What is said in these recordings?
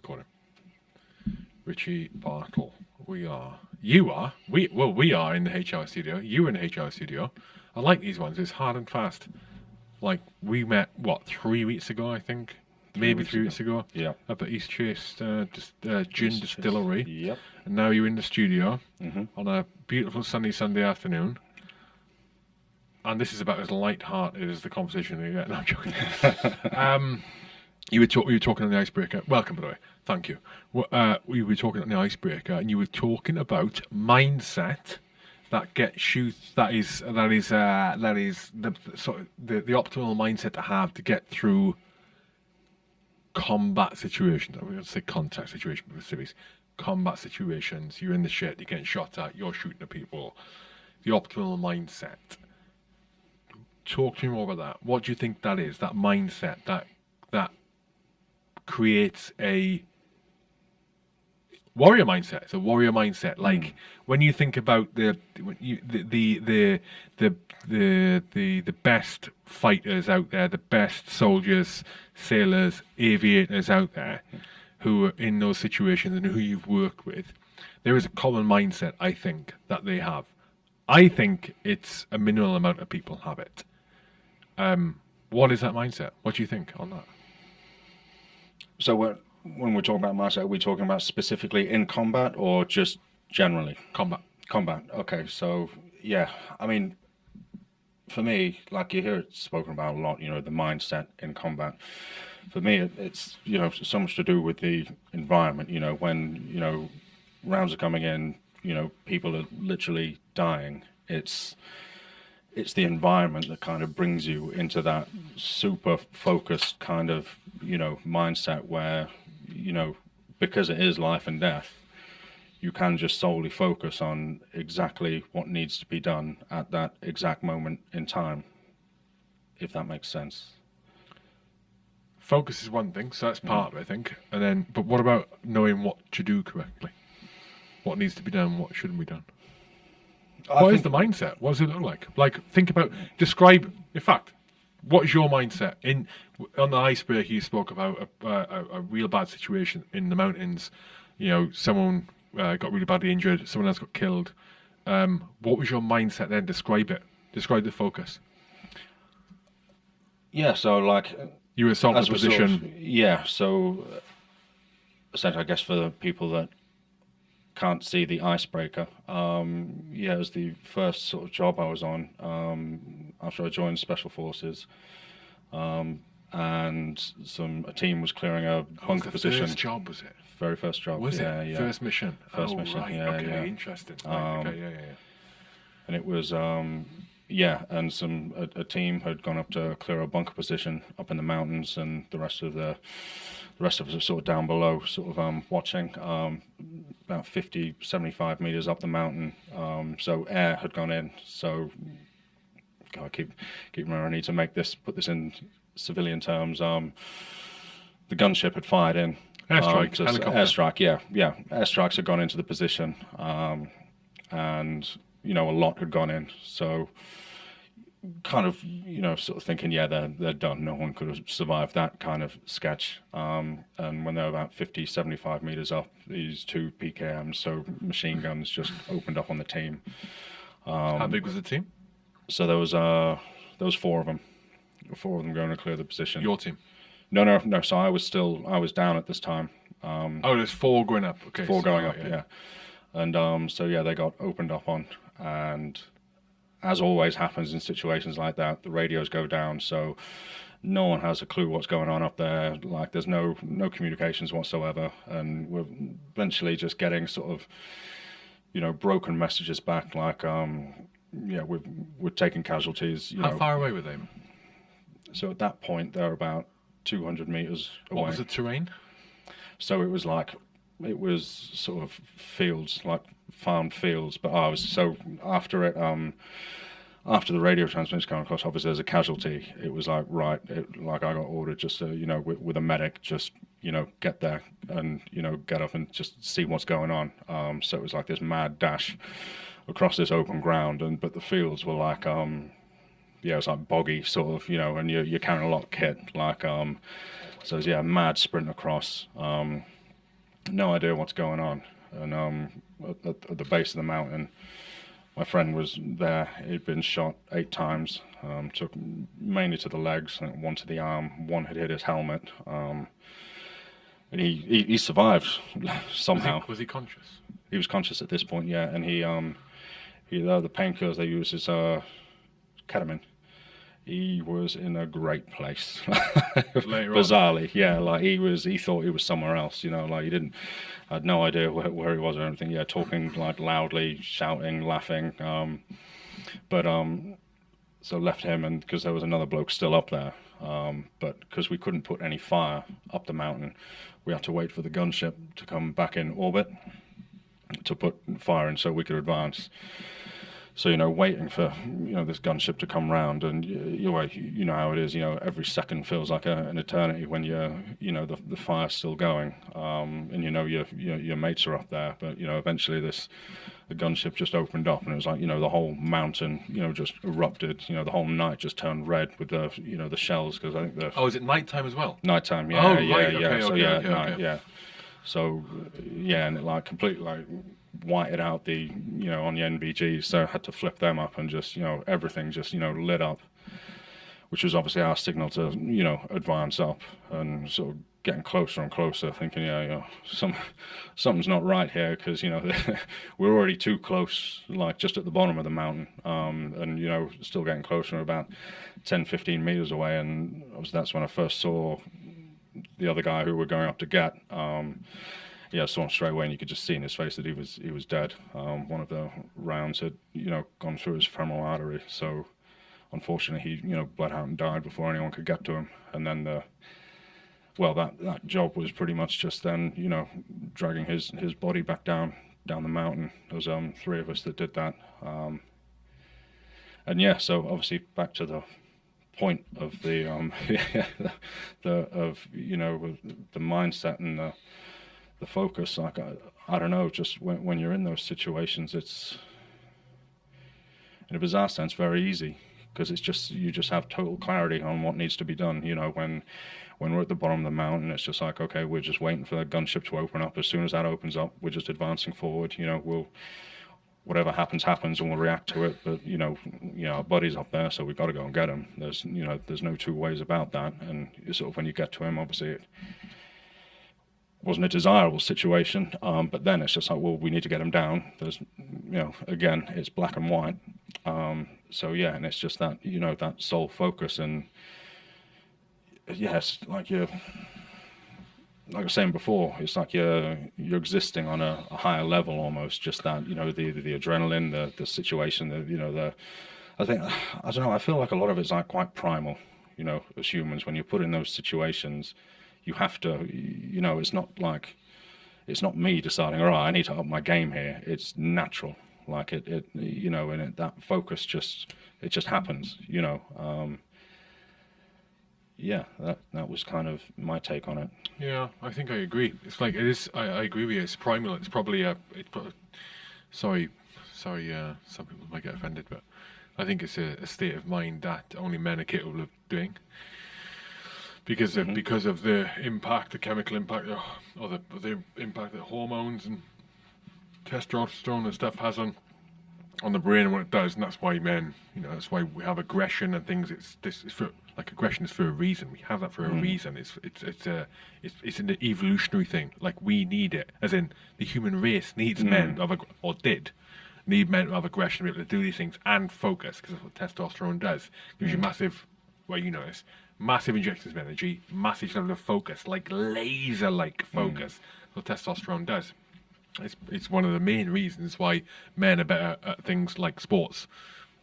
recording. Richie Bartle. We are. You are. We well, we are in the HR studio. You in the HR studio. I like these ones. It's hard and fast. Like we met what three weeks ago, I think, maybe weeks three ago. weeks ago. Yeah. Up at East Chase uh, dis- uh, Gin East Chase. Distillery, Yep. and now you're in the studio Mhm. on a beautiful sunny Sunday afternoon. And this is about as light-hearted as the conversation we get. No, I'm joking. um, you were talk- we were talking on the icebreaker. Welcome, by the way. Thank you. Uh, we were talking on the icebreaker, and you were talking about mindset that gets you. That is that is uh, that is the the sort the, the optimal mindset to have to get through combat situations. I'm going to say contact situation with civics. Combat situations. You're in the shit. You're getting shot at. You're shooting at people. The optimal mindset. Talk to me more about that. What do you think that is? That mindset that that creates a warrior mindset. It's a warrior mindset. Like when you think about the when you, the, the the the the the the best fighters out there, the best soldiers, sailors, aviators out there, who are in those situations and who you've worked with, there is a common mindset. I think that they have. I think it's a minimal amount of people have it. Um, what is that mindset? What do you think on that? So when when we're talking about mindset, are we talking about specifically in combat or just generally? Combat. Combat. Okay. So yeah, I mean, for me, like you hear it spoken about a lot. You know, the mindset in combat. For me, it, it's you know so much to do with the environment. You know, when you know rounds are coming in, you know, people are literally dying. It's it's the environment that kind of brings you into that super focused kind of you know mindset where you know because it is life and death you can just solely focus on exactly what needs to be done at that exact moment in time if that makes sense focus is one thing, so that's mm. part of it, I think. And then, but what about knowing what to do correctly? What needs to be done? What shouldn't be done? What is the mindset? What does it look like? Like, think about, describe. In fact, what is your mindset in on the iceberg? You spoke about a, a, a real bad situation in the mountains. You know, someone uh, got really badly injured. Someone else got killed. Um, what was your mindset then? Describe it. Describe the focus. yeah so like You were assaulted as we're sort position. of- yeah so uh, i guess for the people that can't see the icebreaker um yeah it was the first sort of job i was on um after i joined special forces um and some a team was clearing a bunker the position first job was it? very first job Was yeah it yeah first mission? First oh, mission, Right. yeah, okay. yeah. Interesting. Right, Um, okay. Yeah. Yeah. Yeah. and it was um yeah and some a, a team had gone up to clear a bunker position up in the mountains and the rest of the the rest of us are sort of down below sort of um watching. Um about 50 75 meters up the mountain um so air had gone in. So God, I keep keep remembering I need to make this put this in civilian terms. Um the gunship had fired in. Airstrike, um, so- airstrike yeah yeah airstrikes had gone into the position. Um and you know a lot had gone in so kind of you know sort of thinking yeah they're they're done no one could have survived that kind of sketch um and when they were about 50 75 meters up these two pkms so machine guns just opened up on the team How big was the team? so there was uh there was four of them four of them going to clear the position Your team. no no no so i was still i was down at this time um Oh, there's four going up. Okay. four so- going right, up, yeah. And um, so yeah, they got opened up on, and as always happens in situations like that, the radios go down, so no one has a clue what's going on up there. Like there's no no communications whatsoever, and we're eventually just getting sort of, you know, broken messages back, like um, yeah, we're we're taking casualties. You How know, far away were they? so at that point they're about 200 meters away. What was the terrain? So it was like it was sort of fields, like farm fields. But I was so after it, um, after the radio transmission came across, obviously there's a casualty. It was like right, it, like I got ordered just to you know with, with a medic, just you know get there and you know get up and just see what's going on. Um, so it was like this mad dash across this open ground, and but the fields were like um, yeah, it's like boggy sort of, you know, and you're, you're carrying a lot of kit, like, um, so it's, yeah, mad sprint across. Um, no idea what's going on. And um, at, at, the base of the mountain, my friend was there. He'd been shot eight times, um, took mainly to the legs, one to the arm, one had hit his helmet. Um, and he, he, he, survived somehow. Was he, was he, conscious? He was conscious at this point, yeah. And he, um, he uh, the painkillers they use is uh, ketamine he was in a great place. Bizarrely, on. yeah, like he was. He thought he was somewhere else. You know, like he didn't. I had no idea where, where he was or anything. Yeah, talking like loudly, shouting, laughing. Um, but um, so left him, and because there was another bloke still up there. Um, but because we couldn't put any fire up the mountain, we had to wait for the gunship to come back in orbit to put fire in so we could advance so you know waiting for you know this gunship to come round and you, you know how it is you know every second feels like a, an eternity when you're you know the, the fire's still going. Um, and you know your, your, your mates are up there but you know eventually this the gunship just opened up and it was like you know the whole mountain you know just erupted. You know the whole night just turned red with the you know the shells because I think the oh is it nighttime as well? Nighttime yeah oh, yeah right. yeah. okay, so okay, yeah okay, night, yeah. So yeah and it like completely like whited out the you know on the NVGs, so I had to flip them up and just you know everything just you know lit up, which was obviously our signal to you know advance up and sort of getting closer and closer, thinking yeah, you know, some something's not right here because you know we're already too close, like just at the bottom of the mountain, um, and you know still getting closer, about 10, 15 meters away, and that's when I first saw the other guy who we're going up to get. Um, yeah, saw him straight away, and you could just see in his face that he was he was dead. Um, one of the rounds had you know gone through his femoral artery, so unfortunately he you know bled out and died before anyone could get to him. And then the well, that that job was pretty much just then you know dragging his his body back down down the mountain. There was um three of us that did that. Um, and yeah, so obviously back to the point of the um the of you know the mindset and the the focus. Like I, I don't know, just when when you're in those situations, it's in a bizarre sense very easy because it's just you just have total clarity on what needs to be done. You know, when when we're at the bottom of the mountain, it's just like okay, we're just waiting for the gunship to open up. As soon as that opens up, we're just advancing forward. You know, we'll whatever happens happens and we'll react to it but you know you know our buddy's up there so we've got to go and get him there's you know there's no two ways about that and sort of when you get to him obviously it wasn't a desirable situation. Um, but then it's just like, well, we need to get them down. There's, you know, again, it's black and white. Um, so yeah, and it's just that, you know, that sole focus and yes, like you're, like I was saying before, it's like you're you're existing on a, a higher level almost. Just that, you know, the the, the adrenaline, the the situation, the you know, the I think I don't know. I feel like a lot of it's like quite primal, you know, as humans when you're put in those situations you have to, you know, it's not like, it's not me deciding, all right, I need to up my game here. It's natural. Like it, it you know, and it, that focus just, it just happens, you know. Um, yeah, that that was kind of my take on it. Yeah, I think I agree. It's like it is. I, I agree with you. It's primal. It's probably a. It's, sorry, sorry. Uh, some people might get offended, but I think it's a, a state of mind that only men are capable of doing because of mm-hmm. because of the impact, the chemical impact, or the the impact that hormones and testosterone and stuff has on on the brain and what it does, and that's why men, you know, that's why we have aggression and things. It's this is for like aggression is for a reason. We have that for a mm. reason. It's it's it's a it's it's an evolutionary thing. Like we need it, as in the human race needs mm. men of or did need men to have aggression to be able to do these things and focus because that's what testosterone does. Gives mm. you massive, well, you know this, massive injections of energy, massive level of focus, like laser-like hmm. focus. Mm. What testosterone does. It's it's one of the main reasons why men are better at things like sports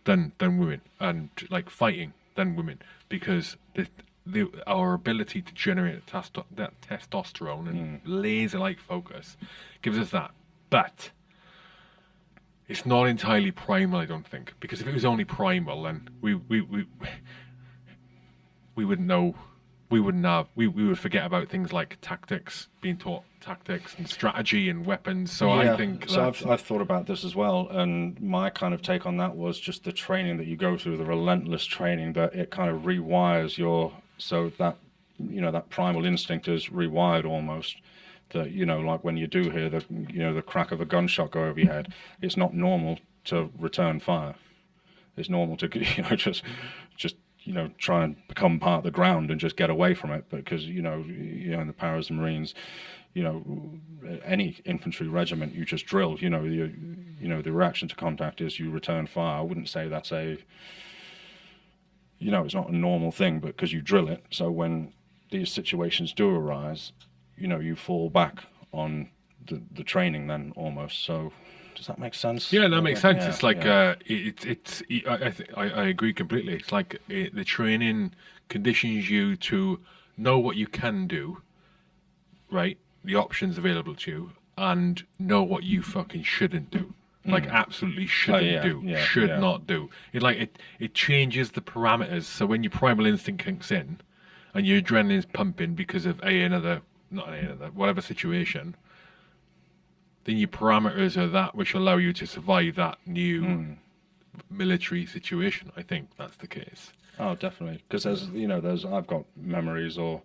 than than women, and like fighting than women, because the, the our ability to generate testo- that testosterone and mm. laser-like focus gives us that, but. It's not entirely primal, I don't think, because if it was only primal, then we, we, we we wouldn't know we wouldn't have we, we would forget about things like tactics being taught tactics and strategy and weapons so yeah, i think so I've, I've thought about this as well and my kind of take on that was just the training that you go through the relentless training that it kind of rewires your so that you know that primal instinct is rewired almost that you know, like when you do hear the you know the crack of a gunshot go over your head, it's not normal to return fire. It's normal to you know just just you know try and become part of the ground and just get away from it because you know you know in the Paras and Marines, you know any infantry regiment you just drill. You know you you know the reaction to contact is you return fire. I wouldn't say that's a you know it's not a normal thing, but because you drill it. So when these situations do arise, you know you fall back on the the training then almost. So does that make sense? Yeah, that makes sense. Yeah, it's like yeah. uh, it, it's I I, I I agree completely. It's like it, the training conditions you to know what you can do, right? The options available to you, and know what you fucking shouldn't do. Like absolutely shouldn't. Oh, yeah, do, should not do. It like it it changes the parameters. So when your primal instinct kicks in, and your adrenaline's pumping because of a another not a another whatever situation, then your parameters are that which allow you to survive that new Hmm. military situation. I think that's the case. Oh, definitely. Because there's, you know, there's I've got memories or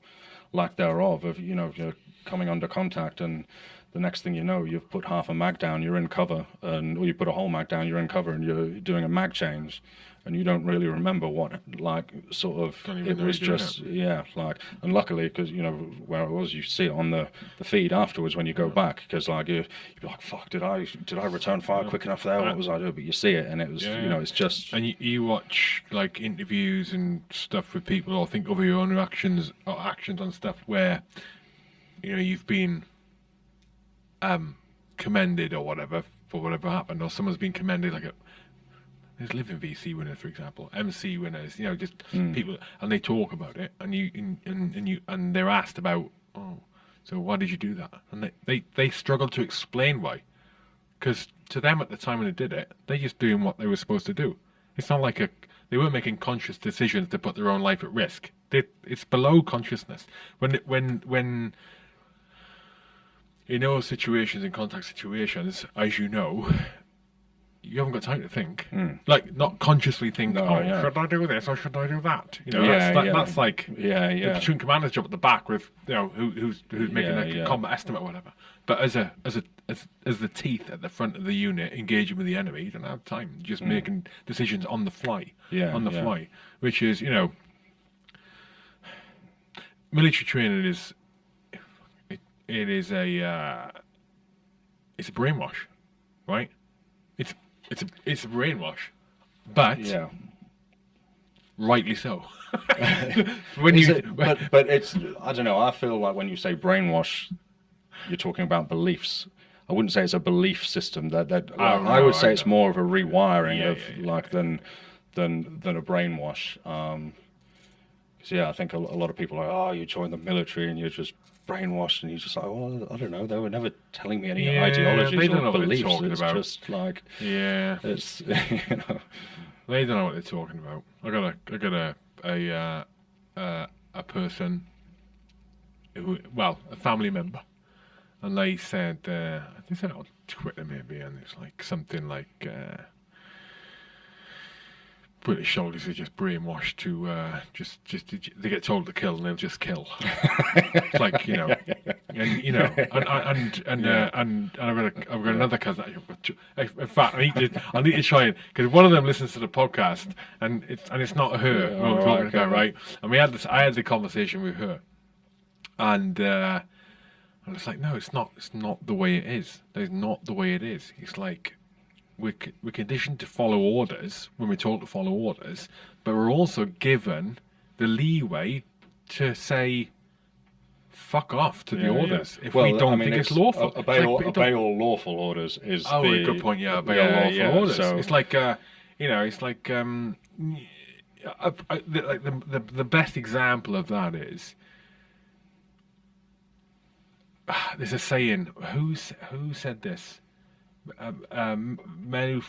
lack thereof of, you know, you're coming under contact and the next thing you know, you've put half a mag down, you're in cover, and or you put a whole mag down, you're in cover, and you're doing a mag change, and you don't really remember what, like, sort of, it was just, yeah, like, and luckily, because you know where it was, you see it on the, the feed afterwards when you go back, because like you, you'd be like, fuck, did I did I return fire quick enough there? What was I doing? But you see it, and it was, Yeah, you know, it's just, And you, you watch like interviews and stuff with people, or think of your own actions or actions on stuff where you know you've been um, commended or whatever for whatever happened, or someone's been commended like a there's living VC winners, for example, MC winners, you know, just people, and they talk about it, and you and, and, and you and they're asked about, oh, so why did you do that? And they they, they struggle to explain why, because to them at the time when they did it, they're just doing what they were supposed to do. It's not like a they weren't making conscious decisions to put their own life at risk. They, it's below consciousness. When when when in those situations, in contact situations, as you know, you haven't got time to think. Like not consciously think, No, oh, yeah. should I do this or should I do that? You know, Yeah, that's, that, yeah. that's like yeah, the yeah. platoon commander's job at the back with you know who, who's who's making Yeah, a yeah. combat estimate or whatever. But as a as a as, as the teeth at the front of the unit engaging with the enemy, you don't have time. You're just making decisions on the fly. Mm. Yeah, on the fly, which is you know, military training is it, is a uh, it's a brainwash, right? It's it's a it's a brainwash, but Yeah. rightly so. when Is you it, but but it's I don't know. I feel like when you say brainwash, you're talking about beliefs. I wouldn't say it's a belief system. That that I, I no, would say I it's more of a rewiring Yeah, of yeah, yeah, like than than than a brainwash. Um yeah, I think a, a lot of people are oh, you join the military and you're just brainwashed, and you're just like, well, I don't know. They were never telling me any Yeah, ideologies they don't or know what they're beliefs. talking It's about. just like yeah, it's you know. They don't know what they're talking about. I got a, I got a, a, uh, uh, a person who, well, a family member, and they said, uh, they said on Twitter maybe, and it's like something like, uh, British soldiers are just brainwashed to uh, just, just they get told to kill and they'll just kill. it's like you know, and you know, and and and uh, and, and I've got a, I've got another cousin. I've got two- In fact, I need to I need to try it because one of them listens to the podcast and it's and it's not her Yeah, I'm talking okay. about, right? And we had this. I had the conversation with her, and uh, and it's like, no, it's not. It's not the way it is. There's not the way it is. It's like we're, we're conditioned to follow orders when we're told to follow orders, but we're also given the leeway to say fuck off to the Yeah, yeah. orders if Well, we don't I mean, think it's, lawful. o- It's Obey, like, all, obey all lawful orders is. Oh, the, good point. Yeah, obey yeah, all lawful orders. so- It's like, uh, you know, it's like, um, uh, the, like the, the the best example of that is there's a saying. Who's who said this? Um, um, men who,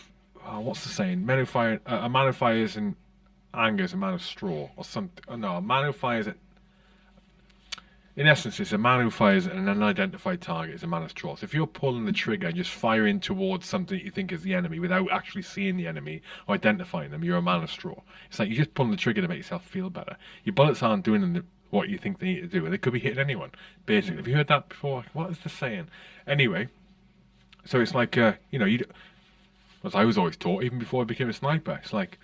oh, what's the saying? Men who fire uh, a man who fires in anger is a man of straw, or something. Oh, no, a man who fires in essence, it's a man who fires at an unidentified target is a man of straw. So if you're pulling the trigger and just firing towards something that you think is the enemy without actually seeing the enemy or identifying them, you're a man of straw. It's like you're just pulling the trigger to make yourself feel better. Your bullets aren't doing what you think they need to do. They could be hitting anyone. Basically, have you heard that before? What is the saying? Anyway, so it's like uh, you know you. As I was always taught, even before I became a sniper, it's like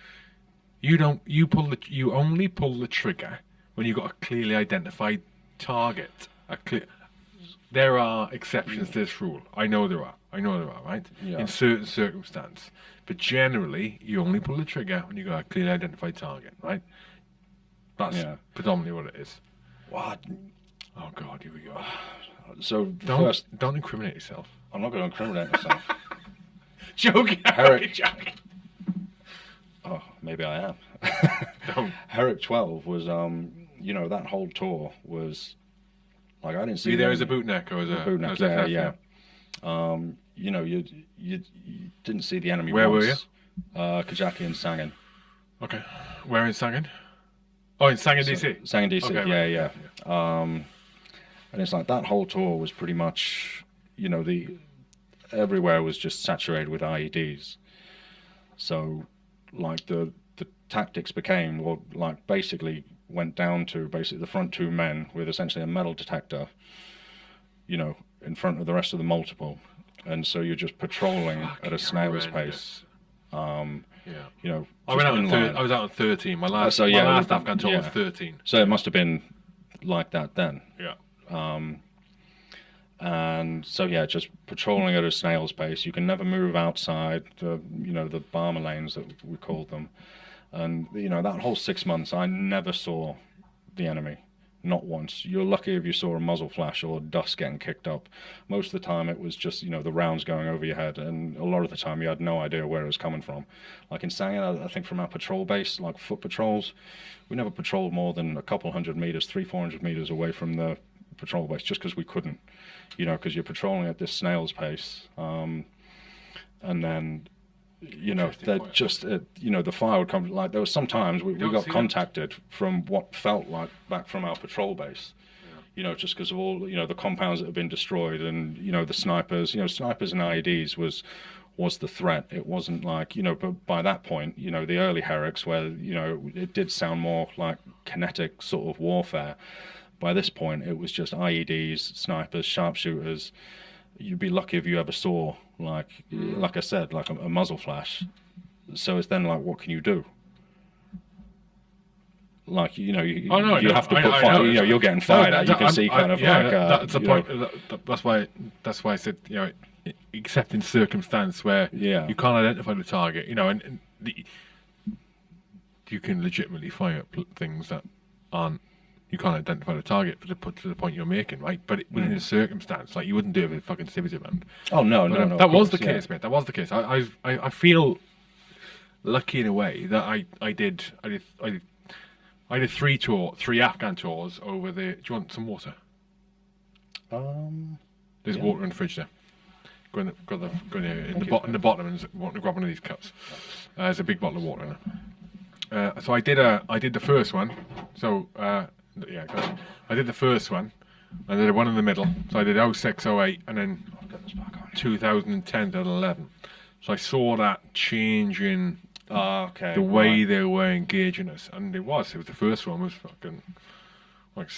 you don't you pull the you only pull the trigger when you've got a clearly identified target. A clear. There are exceptions to this rule. I know there are. I know there are. Right. Yeah. In certain circumstances, but generally, you only pull the trigger when you have got a clearly identified target. Right. That's Yeah. predominantly what it is. What? Oh God, here we go. So Don't first, don't incriminate yourself. I'm not going to incriminate myself. Joking. Herrick. joking. oh, maybe I am. Don't. Herrick 12 was, um, you know, that whole tour was like I didn't see Be there as a bootneck or as a bootneck, as yeah, a- yeah. Um, you know, you, you you didn't see the enemy. Where were you? Uh, Kajaki and Sangin. Okay. Where in Sangin? Oh, in Sangin, So- DC. Sangin DC, Okay, yeah, right, yeah. Um, and it's like that whole tour was pretty much, you know, the everywhere was just saturated with IEDs. So, like the the tactics became, well, like basically went down to basically the front two men with essentially a metal detector, you know, in front of the rest of the multiple, and so you're just patrolling at a snail's pace. Um, Yeah. you know, I went out on in thir-. I was out on 13. My last, so, yeah, my last Afghan tour was 13. So it must have been like that then. Yeah. And so yeah, just patrolling at a snail's pace. You can never move outside the you know the Barma lanes that we called them, and you know that whole six months, I never saw the enemy, not once. You're lucky if you saw a muzzle flash or dust getting kicked up. Most of the time, it was just you know the rounds going over your head, and a lot of the time you had no idea where it was coming from. Like in Sangin, I- I think from our patrol base, like foot patrols, we never patrolled more than a couple hundred meters, three, four hundred meters away from the patrol base, just because we couldn't you know, because you're patrolling at this snail's pace, um, and then, you know, point. just, uh, you know, the fire would come. Like there was sometimes we, we got see that. contacted from what felt like back from our patrol base. You know, just because of all you know the compounds that have been destroyed, and you know the snipers. You know, snipers and IEDs was was the threat. It wasn't like you know, but by that point, you know, the early Herricks, where you know it did sound more like kinetic sort of warfare by this point it was just IEDs, snipers, sharpshooters. You'd be lucky if you ever saw like like I said, like a, a muzzle flash. So it's then like what can you do? Like you know, you, Oh, no, you know, have to I- put I fire. know. You know, you're getting fired at. You can I'm- see I- kind of yeah, like uh, that's the point. that- that- that's why that's why I said you know, except in circumstance where Yeah. you can't identify the target, you know, and, and the, you can legitimately fire things that aren't. You can't identify the target for the put to the point you're making, right? But it, within the circumstance, like you wouldn't do it with a fucking civility round. Oh no, But, no, no. that was the yeah. case, mate. That was the case. I, I, I feel lucky in a way that I, I did, I did, I did, I did three tour, three Afghan tours over the. Do you want some water? Um, There's Yeah. water in the fridge there. Go in the, go in the, go in the, in the, in the bottom and want to grab one of these cups. Uh, there's a big bottle of water in there. Uh, so I did a, I did the first one. So uh, yeah, go. I did the first one. I did the one in the middle. So I did 06, 08, and then I'll get this back on. 2010 to 11. So I saw that change in Ah, okay. the way right. they were engaging us, and it was. It was the first one was fucking like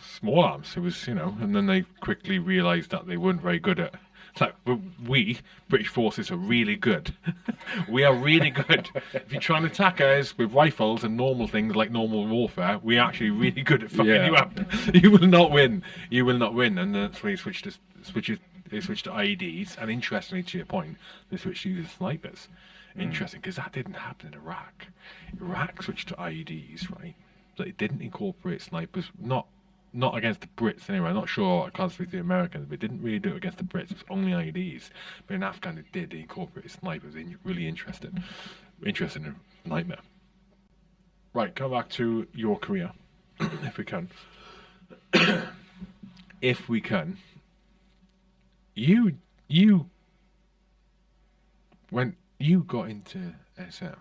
small arms. It was you know, and then they quickly realised that they weren't very good at. It's like we British forces are really good. we are really good. if you try and attack us with rifles and normal things like normal warfare, we're actually really good at fucking Yeah. you up. you will not win. You will not win. And that's when switched to switches. They switched to IEDs, and interestingly, to your point, they switched to use snipers. Hmm. Interesting, because that didn't happen in Iraq. Iraq switched to IEDs, right? But it didn't incorporate snipers. Not not against the Brits anyway. I'm not sure. I can't speak to the Americans, but it didn't really do it against the Brits. It was only IEDs. But in Afghan, it did. They snipers. In, really interesting, interesting nightmare. Right, come back to your career, if we can. if we can. You you when you got into SF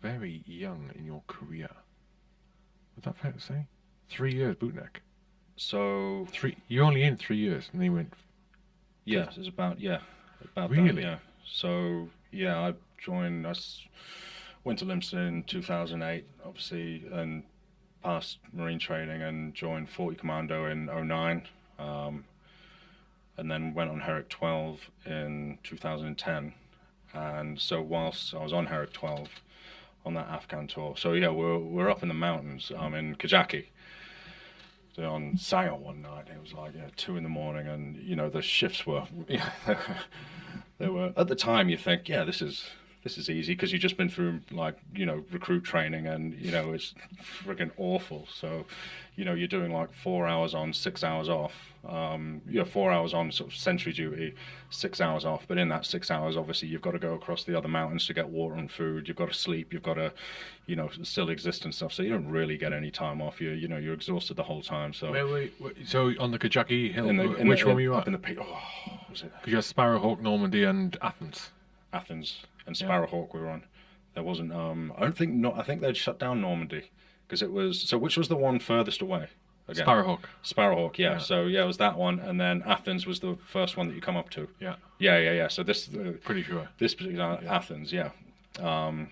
very young in your career. Was that fair to say? Three years bootneck. So Three. You're only in three years, and then you went. yeah, it's about yeah, about that, Really? yeah. So yeah, I joined. I went to Lympstone in 2008, obviously, and passed Marine training and joined 40 Commando in 09. Um, and then went on Herrick 12 in 2010. And so whilst I was on Herrick 12 on that Afghan tour, so yeah, we're, we're up in the mountains. I'm in Kajaki. On sale one night, it was like yeah, two in the morning, and you know the shifts were, they were at the time you think yeah this is this is easy because you've just been through like you know recruit training and you know it's freaking awful. So you know you're doing like four hours on, six hours off. Um, you know four hours on sort of sentry duty, six hours off. But in that six hours, obviously you've got to go across the other mountains to get water and food. You've got to sleep. You've got to, you know, still exist and stuff. So you don't really get any time off. You you know you're exhausted the whole time. So Where were you- so on the Kajaki Hill, in the, in which the, one were you up at? in the peak? Oh, was it Because you had Sparrowhawk, Normandy, and Athens. Athens and Sparrowhawk we were on. There wasn't. Um, I don't think. No, I think they'd shut down Normandy because it was. So which was the one furthest away? Again? Sparrowhawk. Sparrowhawk. Yeah. Yeah. So yeah, it was that one, and then Athens was the first one that you come up to. Yeah, Yeah, yeah, yeah. So this uh, pretty sure. this particular Athens, yeah. Um,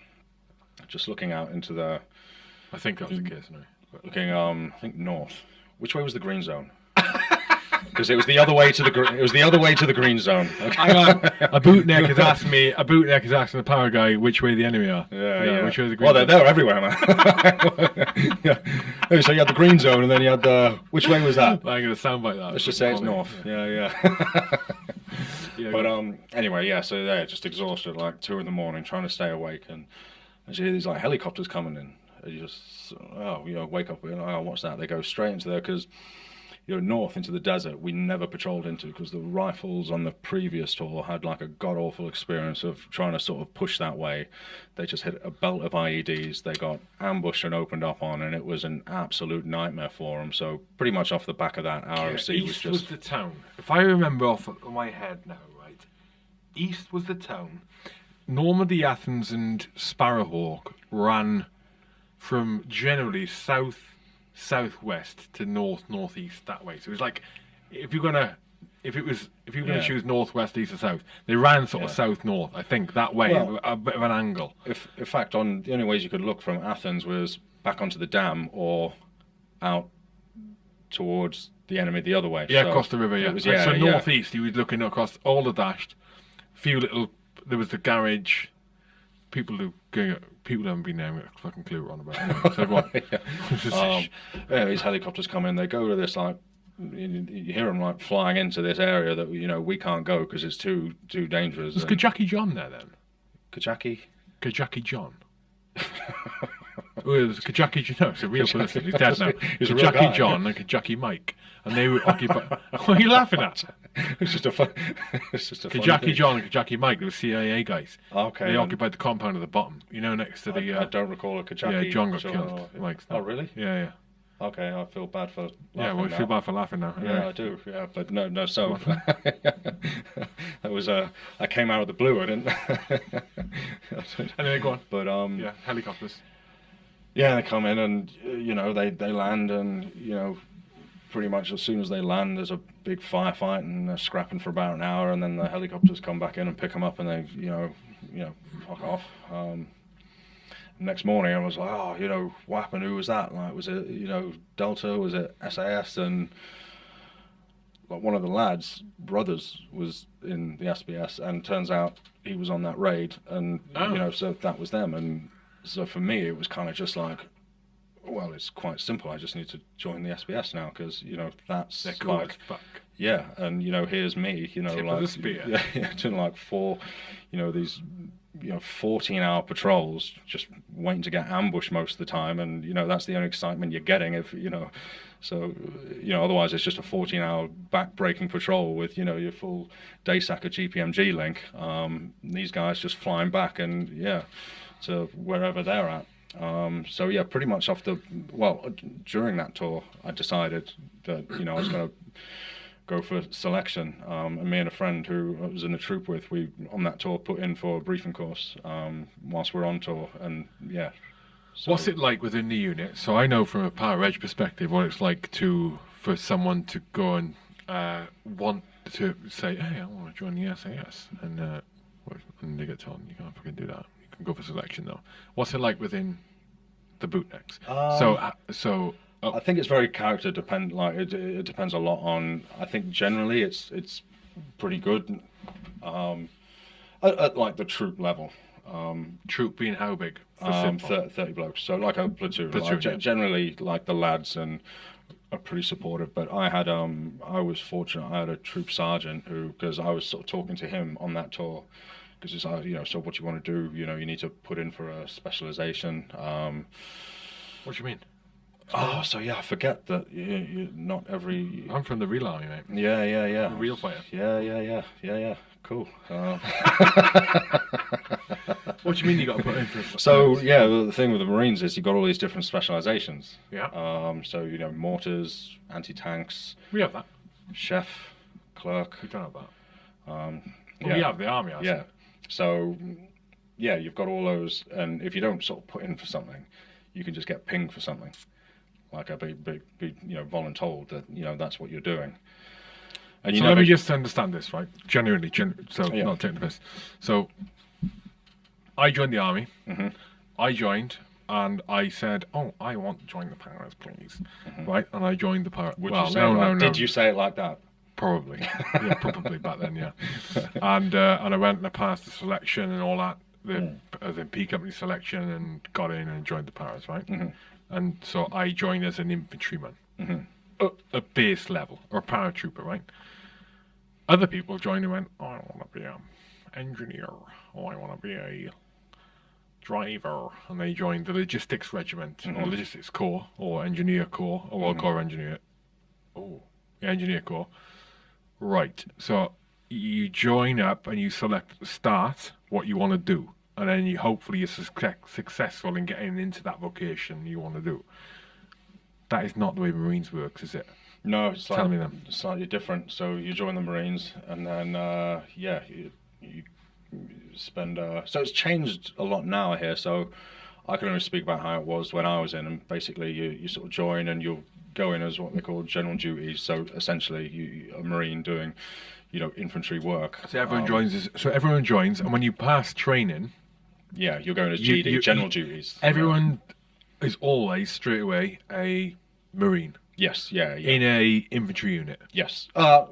just looking out into the I think that was the case. But- looking. Um, I think north. Which way was the green zone? Because it was the other way to the gr- it was the other way to the green zone. Okay. Hang on. A bootneck has asked me. A bootneck is asking the Para guy which way the enemy are. Yeah, yeah. Which way the green well, they're, they're everywhere, man. yeah. So you had the green zone, and then you had the. Which way was that? I'm going to sound like that. Let's just say it's north. Yeah, yeah. Yeah, but um, anyway, yeah. So they're just exhausted, like two in the morning, trying to stay awake, and, and you hear these like helicopters coming in. And you just, oh, you know, wake up. Know, oh, what's that? They go straight into there because. You know, north into the desert, we never patrolled into because the rifles on the previous tour had like a god awful experience of trying to sort of push that way. They just hit a belt of IEDs. They got ambushed and opened up on, and it was an absolute nightmare for them. So pretty much off the back of that, ROC was East was, the town. If I remember off of my head now, right? East was the town. Normandy, Athens, and Sparrowhawk ran from generally south, southwest to north, northeast that way. So it was like if you're gonna. If it was, if you're going to Yeah. choose northwest, east, or south, they ran sort of south north. I think that way, Well- a bit of an angle. if, in fact, on the only ways you could look from Athens was back onto the dam or out towards the enemy the other way. Yeah, So across the river. Yeah. was- Right, so yeah. northeast, you was looking across all the dashed. Few little. There was the garage. People who going. People haven't been there. a fucking clue what on about. Anyway, so Um, yeah, these helicopters come in. They go to this like you, you hear them like flying into this area that you know we can't go because it's too too dangerous. was and- Kajaki John there then? Kajaki. Kajaki John. oh, it was Kajaki John. No, it's a real person. He's dead now. He's Kajaki. John and Kajaki Mike, and they were occupied. what are you laughing at? it's just a fun. It's just a Kajaki thing. John and Kajaki Mike, they were CIA guys. Okay. They occupied the compound at the bottom. You know, next to the. I Uh, don't recall a Kajaki. yeah, John got killed. Mike's oh really? yeah, yeah. Okay, I feel bad for. Yeah, well, I feel bad for laughing now. Yeah, I do. Yeah, but no, no. So that was uh, I came out of the blue. I didn't. Anyway, go on. but um, Yeah, helicopters. yeah, they come in and you know they they land and you know pretty much as soon as they land, there's a big firefight and they're scrapping for about an hour, and then the helicopters come back in and pick them up, and they you know you know fuck off. Um, next morning, I was like, oh, you know, what happened? Who was that? Like, was it you know Delta? Was it SAS? And like one of the lads' brothers was in the SBS, and turns out he was on that raid, and Oh. you know, so that was them. And so for me, it was kind of just like, well, it's quite simple. I just need to join the SBS now because you know that's They're like yeah, and you know, here's me, you know, Tip like spear. yeah, yeah, doing like four, you know, these, you know, fourteen-hour patrols, just waiting to get ambushed most of the time, and you know, that's the only excitement you're getting if you know, so you know, otherwise it's just a fourteen-hour back-breaking patrol with you know your full day sack of GPMG link. Um, these guys just flying back and yeah, to wherever they're at. Um, so yeah, pretty much after well during that tour, I decided that you know I was going to go for selection. Um, and me and a friend who I was in the troop with, we on that tour put in for a briefing course um, whilst we're on tour, and yeah. So, What's it like within the unit? So I know from a Para Reg perspective what it's like to for someone to go and uh, want to say, "Hey, I want to join the SAS," and uh, and they get told you can't fucking do that. Go for selection though. What's it like within the bootnecks. so uh, so uh, I think it's very character depend. Like it, it depends a lot on. I think generally it's it's pretty good. Um, at, at like the troop level. Um, troop being how big? Um, simple? thir- 30 blokes. So like a platoon. Platoon, like, yeah. Generally, like the lads and are pretty supportive. But I had um I was fortunate. I had a troop sergeant who because I was sort of talking to him on that tour because it's uh, you know so what you want to do you know you need to put in for a specialization. Um, what do you mean? oh, so yeah, I forget that you, you, not every. I'm from the real army, mate. Yeah, yeah, yeah. Real fighter. Yeah, yeah, yeah, yeah, yeah. Cool. Uh, What do you mean you got to put in for? So yeah, the the thing with the Marines is you've got all these different specializations. Yeah. Um, so you know, mortars, anti-tanks, we have that. chef, clerk. We don't have that. Um, Well, yeah. We have the army. I Yeah. said. So yeah, you've got all those, and if you don't sort of put in for something, you can just get pinged for something. Like a be, be, be you know voluntold that you know that's what you're doing. And you So let me just understand this, right? Genuinely, gen- so Yeah. not taking the piss. So I joined the army. Mm-hmm. I joined and I said, "Oh, I want to join the Paras, please." Right? And I joined the Paras. Mm-hmm. Well, no, no, no. Did you say it like that? Probably. yeah, probably back then, yeah. And uh, and I went and I passed the selection and all that, the Mm. as in P company selection, and got in and joined the Paras, right? Mm-hmm. And so I joined as an infantryman, at a base level or a paratrooper, right? Other people joined and went, oh, I want to be an engineer, or I want to be a driver, and they joined the logistics regiment or logistics corps or engineer corps or well, corps engineer. Oh, yeah, engineer corps. Right. So you join up and you select start what you want to do, and then you hopefully you're success, successful in getting into that vocation you want to do. That is not the way Marines works, is it? No, it's Tell like me then. slightly different. So you join the Marines, and then uh, yeah, you, you spend. Uh, so it's changed a lot now here. So I can only speak about how it was when I was in, and basically you, you sort of join and you'll go in as what they call general duties. So essentially, you a Marine doing, you know, infantry work. So everyone Um, joins. This, so everyone joins, and when you pass training, Yeah, you're going as You- GD, you- general you- duties. everyone is always straight away a Marine Yes, yeah, yeah. in a infantry unit. Yes. Uh,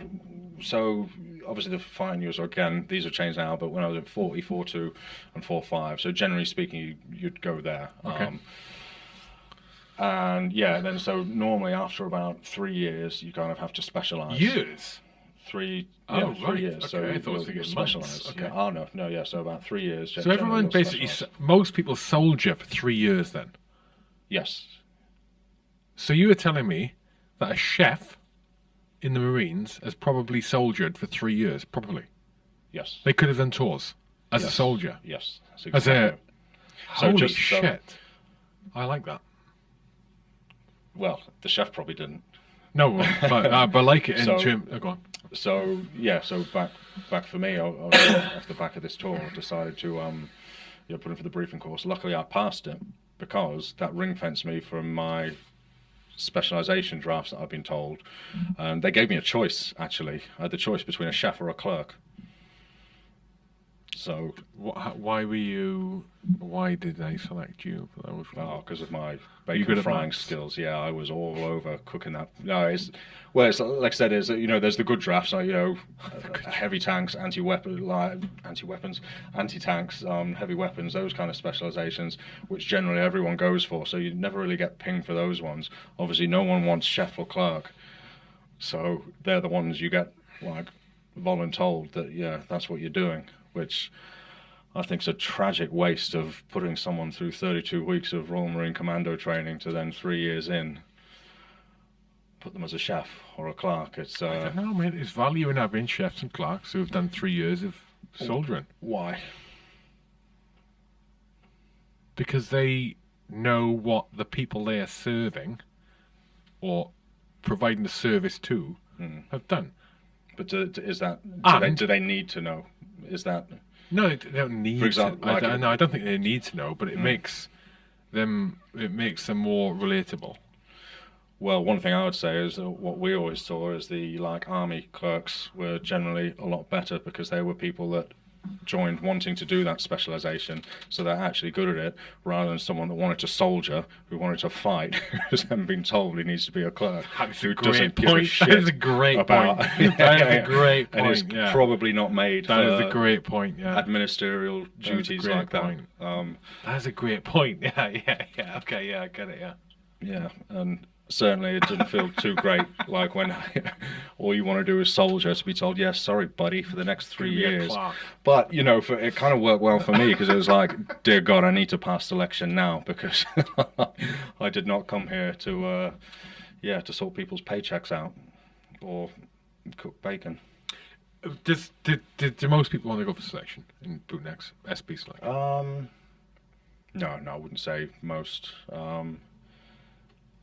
so obviously the fine years again these have changed now, but when I was at 40, 42 and 45, so generally speaking, you, you'd go there. Okay. Um, and yeah, then so normally after about three years, you kind of have to specialize. Years. Three. Oh, yeah, right. three years. So Okay, I thought it was you'll- you'll thinking specialise. Okay. Yeah. Oh no, no, yeah. So about three years. So everyone basically, most people soldier for three years. Then, Yes. so you were telling me that a chef in the Marines has probably soldiered for three years. Probably, Yes. they could have done tours as a soldier. Yes. That's As a exactly- So holy just- so- shit, I like that. Well, the chef probably didn't. No, but uh, but like it in So- term. Oh, go on. so yeah, so back back for me, I, I was off the back of this tour, I decided to um, you know, put in for the briefing course. Luckily, I passed it because that ring fenced me from my specialization drafts that I've been told. And they gave me a choice. Actually, I had the choice between a chef or a clerk. So, Wh- Why were you? Why did they select you for those? oh, because of my bacon frying skills, yeah, I was all over cooking that. No, it's well, it's like I said, is you know, there's the good drafts, like you know, uh, heavy tanks, anti-weapon, like, anti-weapons, anti-tanks, um, heavy weapons, those kind of specializations, which generally everyone goes for. So you never really get pinged for those ones. Obviously, no one wants chef or clerk, so they're the ones you get like voluntold that yeah, that's what you're doing, which. I think is a tragic waste of putting someone through 32 weeks of Royal Marine Commando training to then three years in put them as a chef or a clerk. It's I uh, don't know, mate. There's value in having chefs and clerks who have done three years of soldiering why? because they know what the people they are serving or providing the service to Hmm. have done. But do, do- is that do they, do they need to know? Is that No, they don't need For example, to. I, no, I don't think they need to know, but it Mm. makes them it makes them more relatable. well? One thing I would say is that what we always saw is the like army clerks were generally a lot better because they were people that joined wanting to do that specialization, so they're actually good at it, rather than someone that wanted to soldier, who wanted to fight, who's then been told he needs to be a clerk, That's who a doesn't great give a point. shit That is a great about. point. That is a great And is yeah. probably not made That is a great point. Yeah, administerial is duties like that. point. Um, that's a great point. Yeah, yeah, yeah. Okay, yeah, I get it. Yeah. Yeah, and certainly it didn't feel too great. Like when all you want to do is soldier to be told, "Yes, sorry, buddy, for the next three Gonna be a years." But you know, for, it kind of worked well for me because it was like, "Dear God, I need to pass selection now because I did not come here to, uh, yeah, to sort people's paychecks out or cook bacon." Does did, did, do most people want to go for selection in bootnecks, SB selection? Um, no, no, I wouldn't say most. Um,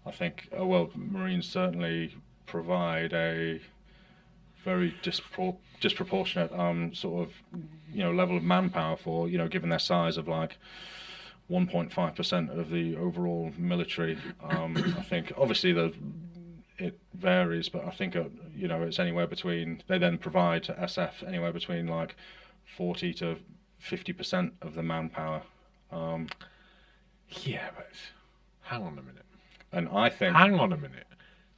I think, uh, well, Marines certainly provide a very dispro- disproportionate um, sort of, you know, level of manpower for, you know, given their size of like 1.5% of the overall military. Um, I think, obviously, the it varies, but I think, uh, you know, it's anywhere between, they then provide to SF anywhere between like 40 to 50% of the manpower. Um, Yeah, but hang on a minute. And I think, Hang on a minute.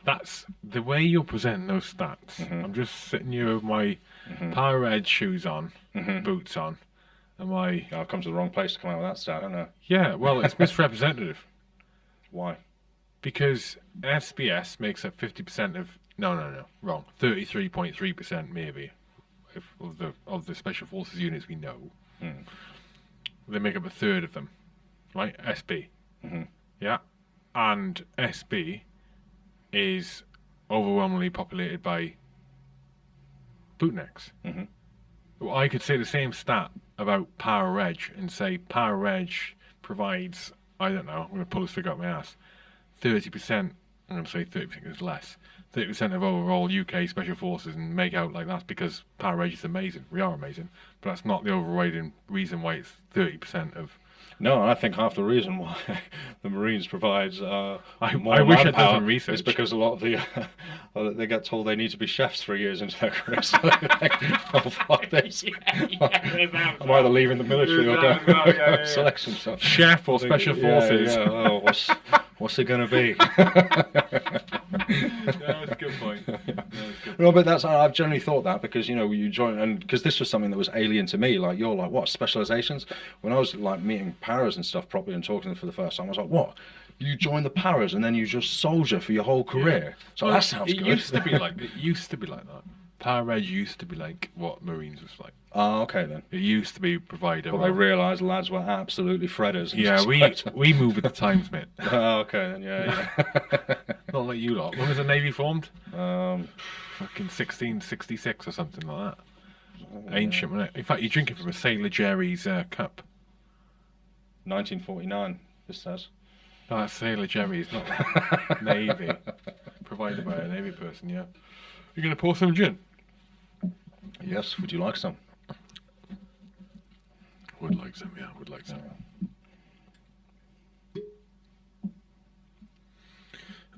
That's the way you're presenting those stats. Mm-hmm. I'm just sitting here with my Para Reg shoes on, Mm-hmm. boots on, and my I've come to the wrong place to come out with that stat, haven't I? yeah. Well, it's misrepresentative Why? because SBS makes up 50% of no, no, no, wrong. 33.3% maybe if, of the of the special forces units we know. Hmm. They make up a third of them, right? SB. Mhm. Yeah, and SB is overwhelmingly populated by bootnecks. Mhm. Well, I could say the same stat about Para Reg and say Para Reg provides, I don't know, I'm going to pull this figure out my ass, 30%, I'm going to say 30% is less, 30% of overall UK Special Forces and make out like that's because Para Reg is amazing. We are amazing, but that's not the overriding reason why it's 30% of. No, I think half the reason why the Marines provides uh, I- I wish I'd done manpower some research. is because a lot of the uh, they get told they need to be chefs three years into their career. So they think, oh fuck this! I'm either leaving the military or going yeah, yeah, yeah. selection. So Chef or Special Yeah, Forces. Yeah, Oh, what's what's it gonna be? that's a good point. No, but that's I've generally thought that because you know you join and because this was something that was alien to me. Like you're like what specializations? When I was like meeting paras and stuff properly and talking to them for the first time, I was like, what? You join the paras and then you just soldier for your whole career. So Well, that sounds it good. used to be like it used to be like that. Para Reg used to be like what Marines was like. Oh, okay then. It used to be provider. But they realised lads were absolutely fredders. yeah, we we move with the times, mate. oh, okay then. Yeah, yeah. Not like you lot. When was the Navy formed? yeah. um, Fucking 1666 or something like that. Ancient, wasn't it? In fact, you're drinking from a Sailor Jerry's uh, cup. 1949. This says. No, that's Sailor Jerry's, not Navy. Provided by a Navy person, yeah. You're going to pour some gin? Yes. Would you like some? Would like some, yeah, would like some.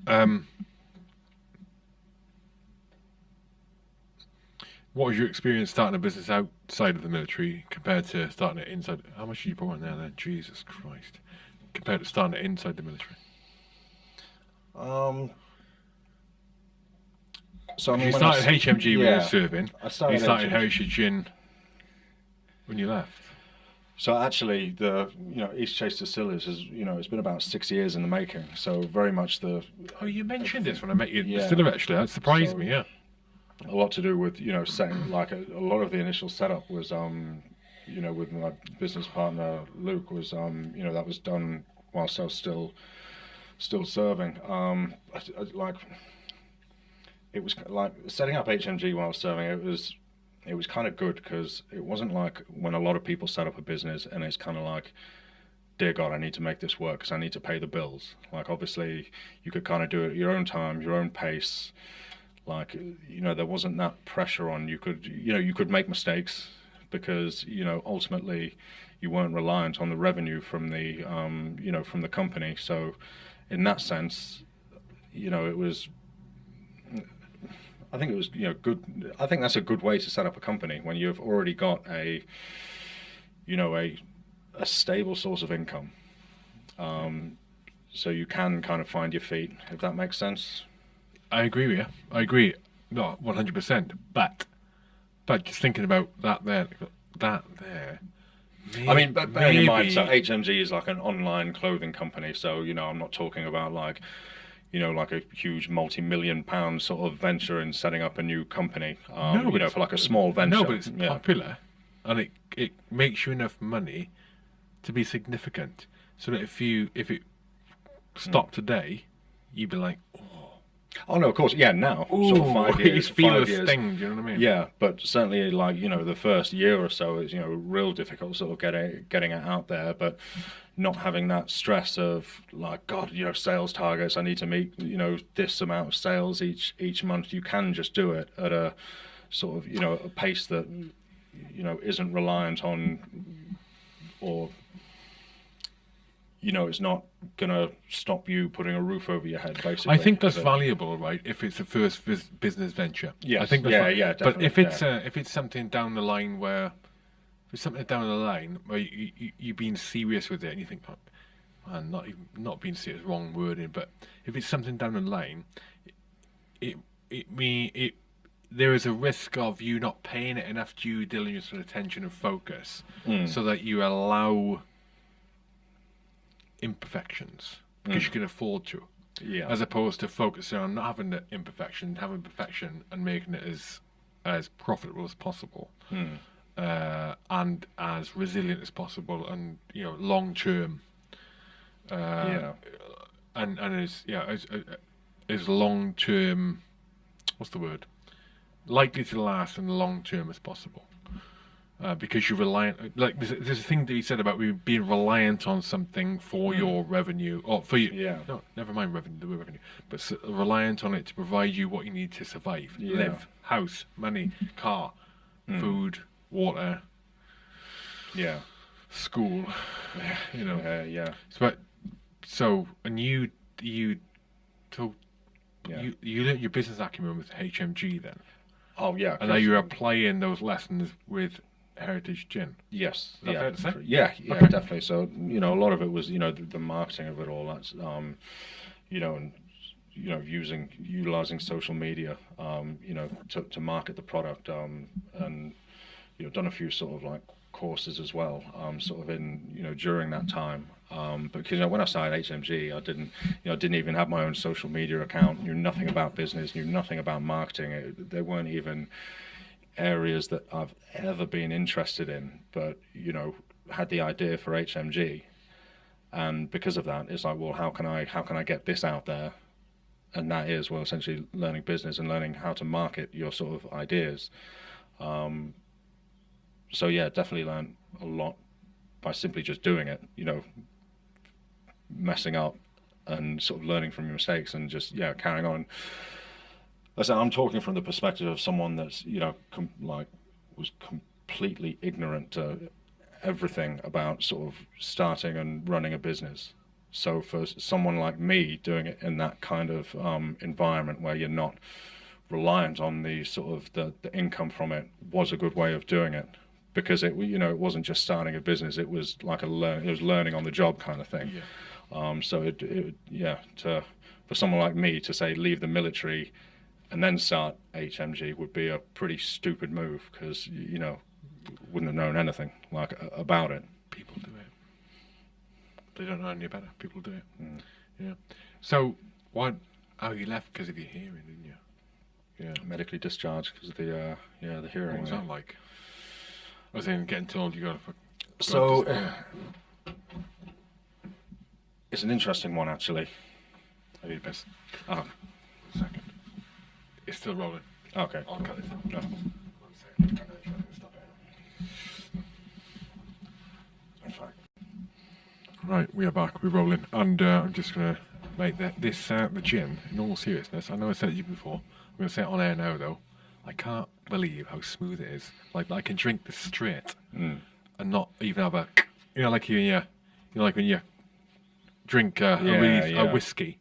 Um, what was your experience starting a business outside of the military compared to starting it inside? How much did you pour in there then? Jesus Christ. Compared to starting it inside the military. Um. So I mean, you I started s- HMG when you yeah. were serving. I started you started HMG. Heritage Gin when you left. So actually, the you know East Chase Distillers is you know it's been about six years in the making. So very much the Oh, you mentioned this when I met you Yeah. Distiller, actually. That surprised So- me, yeah. a lot to do with you know setting like a, a lot of the initial setup was um you know with my business partner Luke was um you know that was done whilst I was still still serving um I, I, like it was like setting up HMG while I was serving it was it was kind of good because it wasn't like when a lot of people set up a business and it's kind of like dear god i need to make this work because i need to pay the bills. Like obviously you could kind of do it at your own time your own pace. Like you know there wasn't that pressure on you could you know you could make mistakes because you know ultimately you weren't reliant on the revenue from the um, you know from the company. So in that sense you know it was I think it was you know good. I think that's a good way to set up a company when you've already got a, you know, a a stable source of income. Um, so you can kind of find your feet, if that makes sense. I agree with you. I agree. Not one hundred percent, but but just thinking about that there, that there. Maybe, I mean, but bearing in mind, so HMG is like an online clothing company. So you know, I'm not talking about like, you know, like a huge multi-million pound sort of venture in setting up a new company. Um, No, you know, for like a small venture. No, but it's yeah. popular, and it it makes you enough money to be significant. So that if you if it stopped today, you'd be like, Oh no, of course, yeah. Now, "Ooh, sort of five years, feel five years. sting." You know what I mean? Yeah, but certainly, like you know, the first year or so is you know real difficult, sort of getting getting it out there, but not having that stress of like God, you know, sales targets. I need to meet you know this amount of sales each each month. You can just do it at a sort of you know a pace that you know isn't reliant on or you know it's not gonna stop you putting a roof over your head. Basically, I think that's valuable, right? If it's a first business venture. Yeah. I think that's yeah, yeah, But if definitely, it's uh, if it's something down the line where if something down the line where you, you you've been serious with it and you think, oh, man, not even not being serious, wrong wording, but if it's something down the line, it it me it there is a risk of you not paying it enough due diligence and attention and focus, Hmm. so that you allow imperfections because you can afford to yeah. as opposed to focusing on not having the imperfection, having perfection, and making it as as profitable as possible, uh, and as resilient as possible, and you know long term. Uh, Yeah. and and as yeah as uh, as long term, what's the word? Likely to last and long term as possible. Uh, because you're reliant, like there's, there's a thing that he said about we being reliant on something for your revenue or for you. Yeah. No, never mind revenue, the revenue, but s- reliant on it to provide you what you need to survive, Yeah. live, house, money, car, food, water, yeah. school. You know, Uh, yeah. so, but- so and you you told Yeah. you you learnt your business acumen with HMG then, Oh yeah. and now 'cause- you're applying those lessons with Heritage Gin. Yes. yeah. fair to say? Yeah. Yeah. Okay. Definitely. So you know, a lot of it was you know the, the marketing of it all. That's um, you know, and you know, using utilizing social media, um, you know, to to market the product, um, and you know, done a few sort of like courses as well, um, sort of in you know during that time. Um, because you know, when I started HMG, I didn't, you know, didn't even have my own social media account. Knew nothing about business. Knew nothing about marketing. It, they weren't even areas that I've ever been interested in, but you know, had the idea for HMG, and because of that, it's like, well, how can I how can I get this out there? And that is well, essentially learning business and learning how to market your sort of ideas. Um, so yeah, definitely learned a lot by simply just doing it. You know, messing up and sort of learning from your mistakes and just yeah carrying on. I said I'm talking from the perspective of someone that's you know like was completely ignorant to everything about sort of starting and running a business. So for someone like me doing it in that kind of um, environment where you're not reliant on the sort of the, the income from it was a good way of doing it because it you know it wasn't just starting a business it was like a learn it was learning on the job kind of thing Yeah. um, so it, it yeah to for someone like me to say leave the military and then start HMG would be a pretty stupid move because you know wouldn't have known anything like about it People do it. They don't know any better. People do it. Mm. Yeah. So why? Oh, you left because of your hearing, didn't you? Yeah. medically discharged because of the uh, yeah the hearing What was that like? I was in getting told you got to. Fuck, so uh, it's an interesting one actually I need a piss. oh, One second. It's still rolling. okay I'll cut it. no. One second. I'm gonna try and stop it. in Right, we are back. We're rolling, and uh, I'm just gonna make that this uh, the gin. In all seriousness, I know I said it to you before. I'm gonna say it on air now, though. I can't believe how smooth it is. Like I can drink this straight Mm. and not even have a, you know, like you, you know, like when you drink uh, Yeah, a, really, yeah. a whiskey,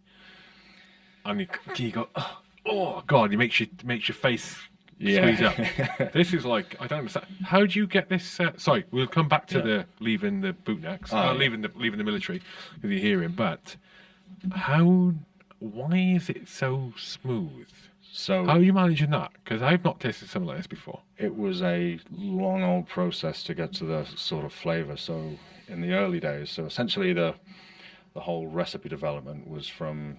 and you, you go, oh, oh god, it makes you makes your face Yeah. squeeze up. this is like I don't understand. How do you get this? Uh, sorry, we'll come back to Yeah. the leaving the bootnecks, Oh, uh, yeah. leaving the leaving the military with your hearing, but how? Why is it so smooth? So How are you managing that? Because I've not tasted something like this before. it was a long old process to get to the sort of flavor. So in the early days, so essentially the the whole recipe development was from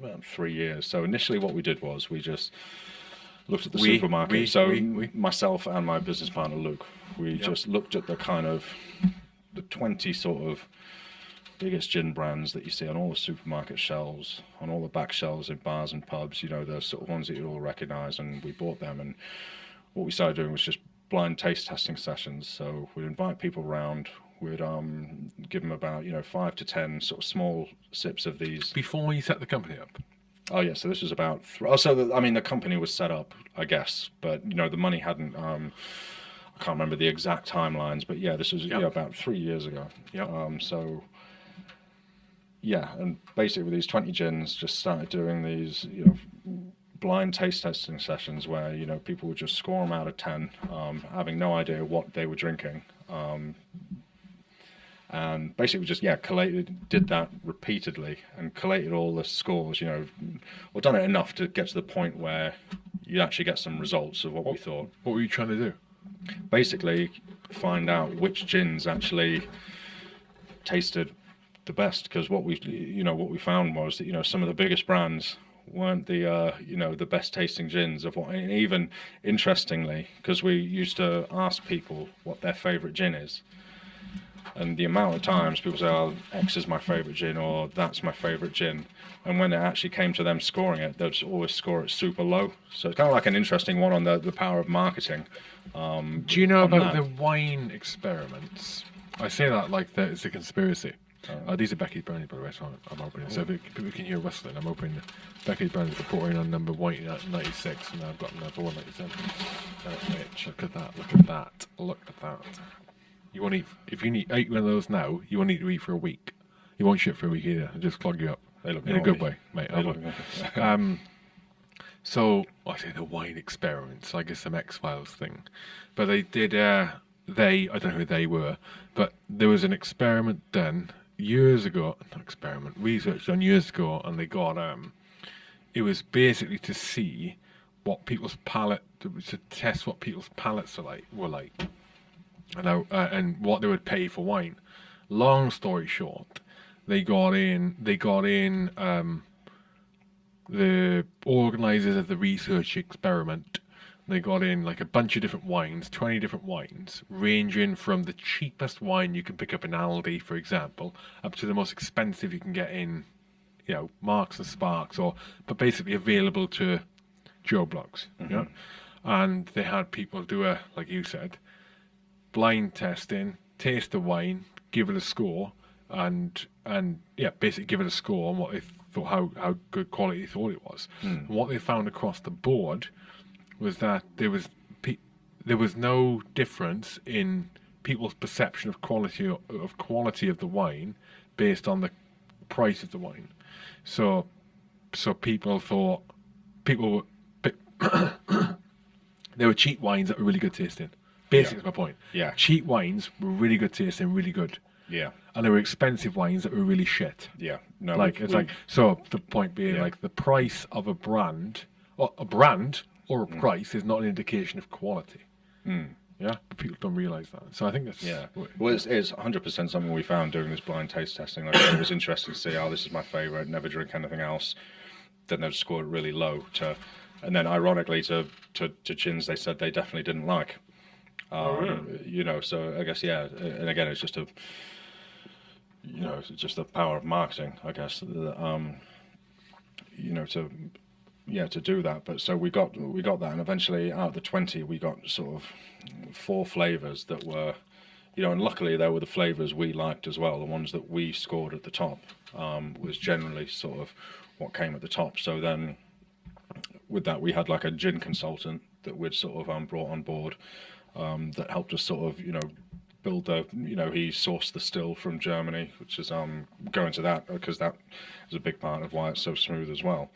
about three years. So initially, what we did was we just looked at the We- supermarket. we- so we- we- myself and my business partner Luke, we Yep. just looked at the kind of the twenty sort of biggest gin brands that you see on all the supermarket shelves, on all the back shelves in bars and pubs, you know, the sort of ones that you all recognize. And we bought them. And what we started doing was just blind taste testing sessions. So we'd invite people around, we'd um, give them about, you know, five to 10 sort of small sips of these. Before you set the company up, Oh, yeah. So this was about, th- oh, so the, I mean, the company was set up, I guess, but, you know, the money hadn't, um, I can't remember the exact timelines, but yeah, this was Yep. yeah, about three years ago. Yep. Um, so yeah, and basically with these 20 gins, just started doing these, you know, blind taste testing sessions where, you know, people would just score them out of 10, um, having no idea what they were drinking. Um, and basically just, yeah, collated, did that repeatedly and collated all the scores, you know, or done it enough to get to the point where you actually get some results of what we thought what were you trying to do? basically find out which gins actually tasted the best because what we you know what we found was that you know some of the biggest brands weren't the uh, you know the best tasting gins of what and even interestingly because we used to ask people what their favorite gin is and the amount of times people say oh X is my favorite gin or that's my favorite gin and when it actually came to them scoring it they'd always score it super low so it's kind of like an interesting one on the, the power of marketing Do you know about that. the wine experiments? I say that like that it's a conspiracy. Oh. Uh, these are Becky's brownies, by the way, so I'm, I'm opening. So if it, people can hear rustling, I'm opening Becky's brownies. Reporting on number at 96, and I've got number 197. Uh, look at that! Look at that! Look at that! You want to eat? If you eat eight one of those now, you won't need to eat for a week. You won't shit for a week either. It'll just clog you up. They look in a good way, mate. They I look- will. um, so I say the wine experiments, like it's some X Files thing, but they did. Uh, they I don't know who they were, but there was an experiment done years ago. Experiment, research done years ago, and they got um, it was basically to see what people's palate to, test what people's palates are like were like, and how, uh, and what they would pay for wine. Long story short, they got in. They got in. Um, the organizers of the research experiment they got in like a bunch of different wines 20 different wines ranging from the cheapest wine you can pick up in aldi for example up to the most expensive you can get in you know marks and sparks or but basically available to joe blogs yeah mm-hmm. and they had people do a like you said blind testing, taste the wine, give it a score, and and yeah, basically give it a score on what they thought how how good quality they thought it was. And what they found across the board was that there was pe- there was no difference in people's perception of quality of quality of the wine based on the price of the wine. So so people thought people were. There were cheap wines that were really good tasting. Basically, Yeah. my point. Yeah. Cheap wines were really good tasting, really good. Yeah, And there were expensive wines that were really shit. yeah. No, like we've- it's we've- like so the point being Yeah. like the price of a brand or a brand or a Mm. price is not an indication of quality. Yeah, but people don't realize that. So I think that's yeah. Well, it's, it's 100% something we found during this blind taste testing. Like, it was interesting to see, oh, this is my favorite, never drink anything else. Then they'd score really low to, and then ironically to, to, to gins they said they definitely didn't like. Um, You know, so I guess, yeah. And again, it's just a, you know, it's just the power of marketing, I guess. Um, you know, to yeah to do that but so we got we got that and eventually out of the 20 we got sort of four flavors that were you know and luckily they were the flavors we liked as well the ones that we scored at the top um, was generally sort of what came at the top. So then with that we had like a gin consultant that we'd sort of um, brought on board um, that helped us sort of you know build the you know he sourced the still from Germany which is um going to that because that is a big part of why it's so smooth as well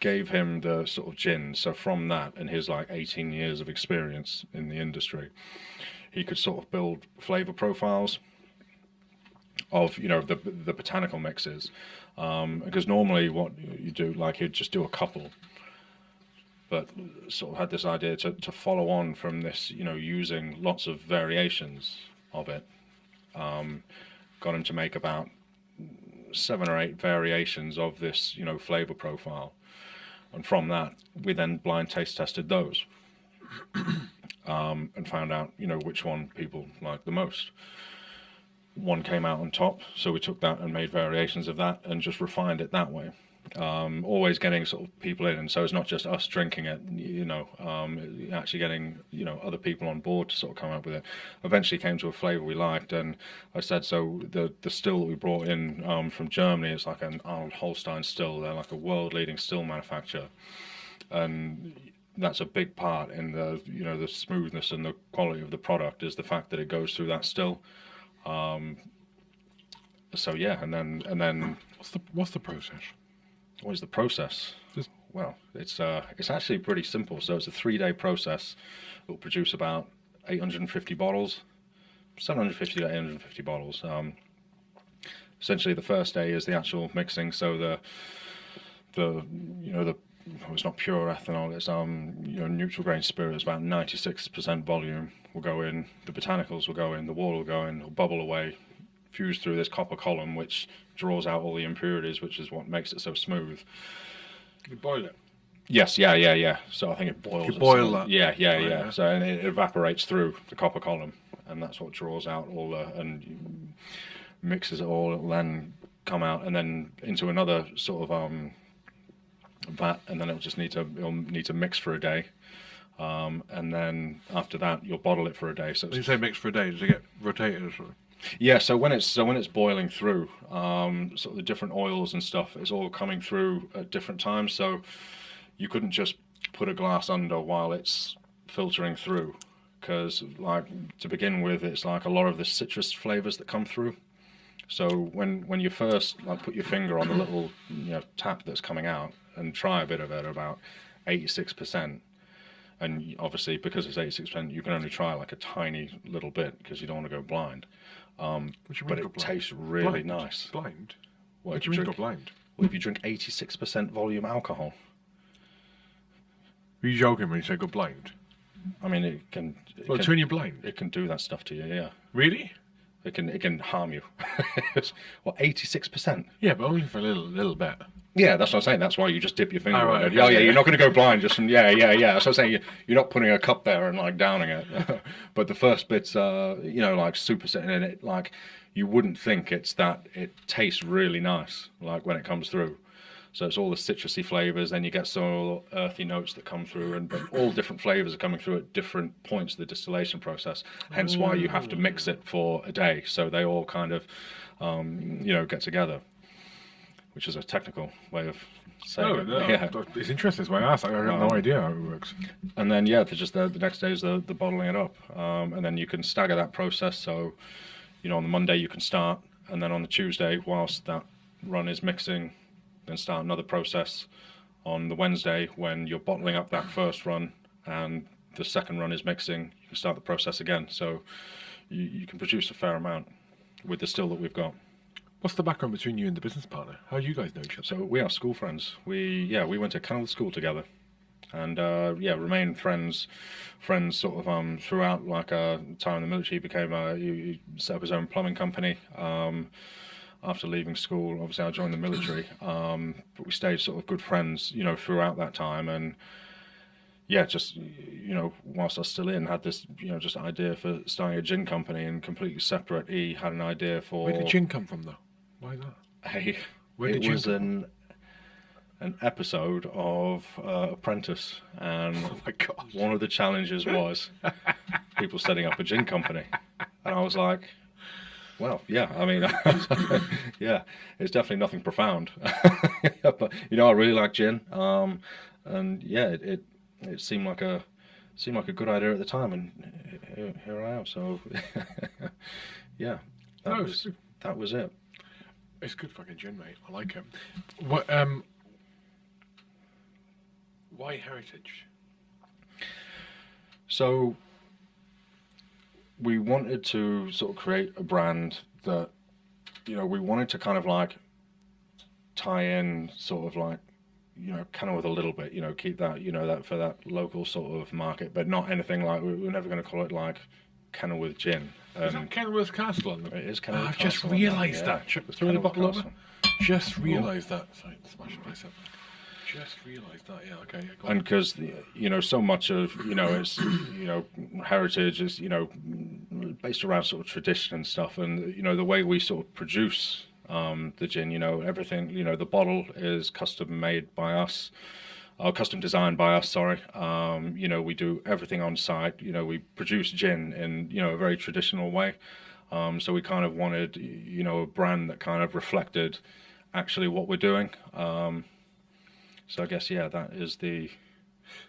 gave him the sort of gin. So from that and his like 18 years of experience in the industry, he could sort of build flavor profiles of you know the the botanical mixes. Um, because normally what you do like he'd just do a couple. But sort of had this idea to, to follow on from this you know using lots of variations of it. Um, got him to make about seven or eight variations of this you know flavor profile and from that we then blind taste tested those um, and found out you know which one people liked the most one came out on top, so we took that and made variations of that and just refined it that way. Um, always getting sort of people in, and so it's not just us drinking it, you know, um, actually getting you know other people on board to sort of come up with it. Eventually came to a flavour we liked, and I said so. The the still that we brought in um, from Germany is like an Arnold Holstein still. They're like a world leading still manufacturer, and that's a big part in the you know the smoothness and the quality of the product is the fact that it goes through that still. Um, so yeah, and then and then What's the what's the process? What is the process? Well, it's uh, it's actually pretty simple. So it's a three-day process. It will produce about 850 bottles, 750 to 850 bottles. Um, essentially, the first day is the actual mixing. So the the you know the oh, it's not pure ethanol. It's um you know neutral grain spirit. It's about 96% volume. Will go in. The botanicals will go in. The water will go in. It'll bubble away, fuse through this copper column, which draws out all the impurities, which is what makes it so smooth. You boil it. Yes, yeah, yeah, yeah. So I think it boils. You boil that. Yeah, yeah, Right, yeah. yeah. So and it evaporates through the copper column, and that's what draws out all the and mixes it all. It'll then come out and then into another sort of um, vat, and then it'll just need to it'll need to mix for a day. Um, and then after that, you'll bottle it for a day. So When you say mix for a day, does it get rotated or something? Yeah, so when it's so when it's boiling through, um, sort of the different oils and stuff, it's all coming through at different times. So you couldn't just put a glass under while it's filtering through, because like to begin with, it's like a lot of the citrus flavors that come through. So when when you first like put your finger on the little you know tap that's coming out and try a bit of it, about eighty six percent. And obviously, because it's eighty six percent, you can only try like a tiny little bit because you don't want to go blind. Um, What but it tastes really Blind? nice. Blind. Well, What do you mean drink, go blind? well, if you drink 86% volume alcohol, Were you joking when you say go blind? I mean, it can, it, Well, can, turn you blind. it can do that stuff to you, yeah. Really? It can it can harm you. well, 86%. Yeah, but only for a little little bit. Yeah, that's what I'm saying. That's why you just dip your finger Oh, right, okay, Oh, yeah, yeah. you're not going to go blind just from, yeah, yeah, yeah. That's what I'm saying. You- You're not putting a cup there and like downing it. but the first bit's, uh, you know, like super sitting in it, like you wouldn't think it's that, it tastes really nice, like when it comes through. So it's all the citrusy flavors, then you get some earthy notes that come through, and but all different flavors are coming through at different points of the distillation process. Hence why you have to mix it for a day, so they all kind of, um, you know, get together, which is a technical way of saying No, it. no, yeah. it's interesting. That's why I asked. I have no Um, idea how it works. And then yeah, just the, the next day is the, the bottling it up, um, and then you can stagger that process. So, you know, on the Monday you can start, and then on the Tuesday, whilst that run is mixing, then start another process. On the Wednesday, when you're bottling up that first run, and the second run is mixing, you can start the process again. So, you, you can produce a fair amount with the still that we've got. What's the background between you and the business partner? How do you guys know each other? So we are school friends. We yeah we went to Kenilworth School together, and uh, yeah remained friends, friends sort of um throughout like uh time in the military. He became a he, he set up his own plumbing company. Um, after leaving school, obviously I joined the military, um, but we stayed sort of good friends, you know, throughout that time and. Yeah, just you know, whilst I was still in, had this you know just idea for starting a gin company and completely separate. He had an idea for Where did gin come from, though? Why that? Hey, Where it did you was an an episode of uh, Apprentice, and Oh my god! one of the challenges was people setting up a gin company, and I was like, well, yeah, I mean, yeah, it's definitely nothing profound, but you know, I really like gin, um, and yeah, it, it it seemed like a seemed like a good idea at the time, and here, here I am. So, yeah, that No, was that was it. It's good fucking gin, mate. I like it. What um, why heritage? So we wanted to sort of create a brand that, you know, we wanted to kind of like tie in sort of like, you know, kind of with a little bit, you know, keep that, you know, that for that local sort of market, but not anything like, we- we're never going to call it like Kenilworth Gin. Is Um, that Kenilworth Castle on the it is Oh, Kenilworth I've just on that, realised yeah. that. Throw the bottle over. Just realised that. Sorry, smash the place up. Just realised that. Yeah. Okay. Yeah, and because you know so much of you know it's you know heritage is you know based around sort of tradition and stuff and you know the way we sort of produce um, the gin you know everything you know the bottle is custom made by us or custom designed by us sorry um, you know we do everything on site you know we produce gin in you know a very traditional way um, so we kind of wanted you know a brand that kind of reflected actually what we're doing um, so I guess yeah that is the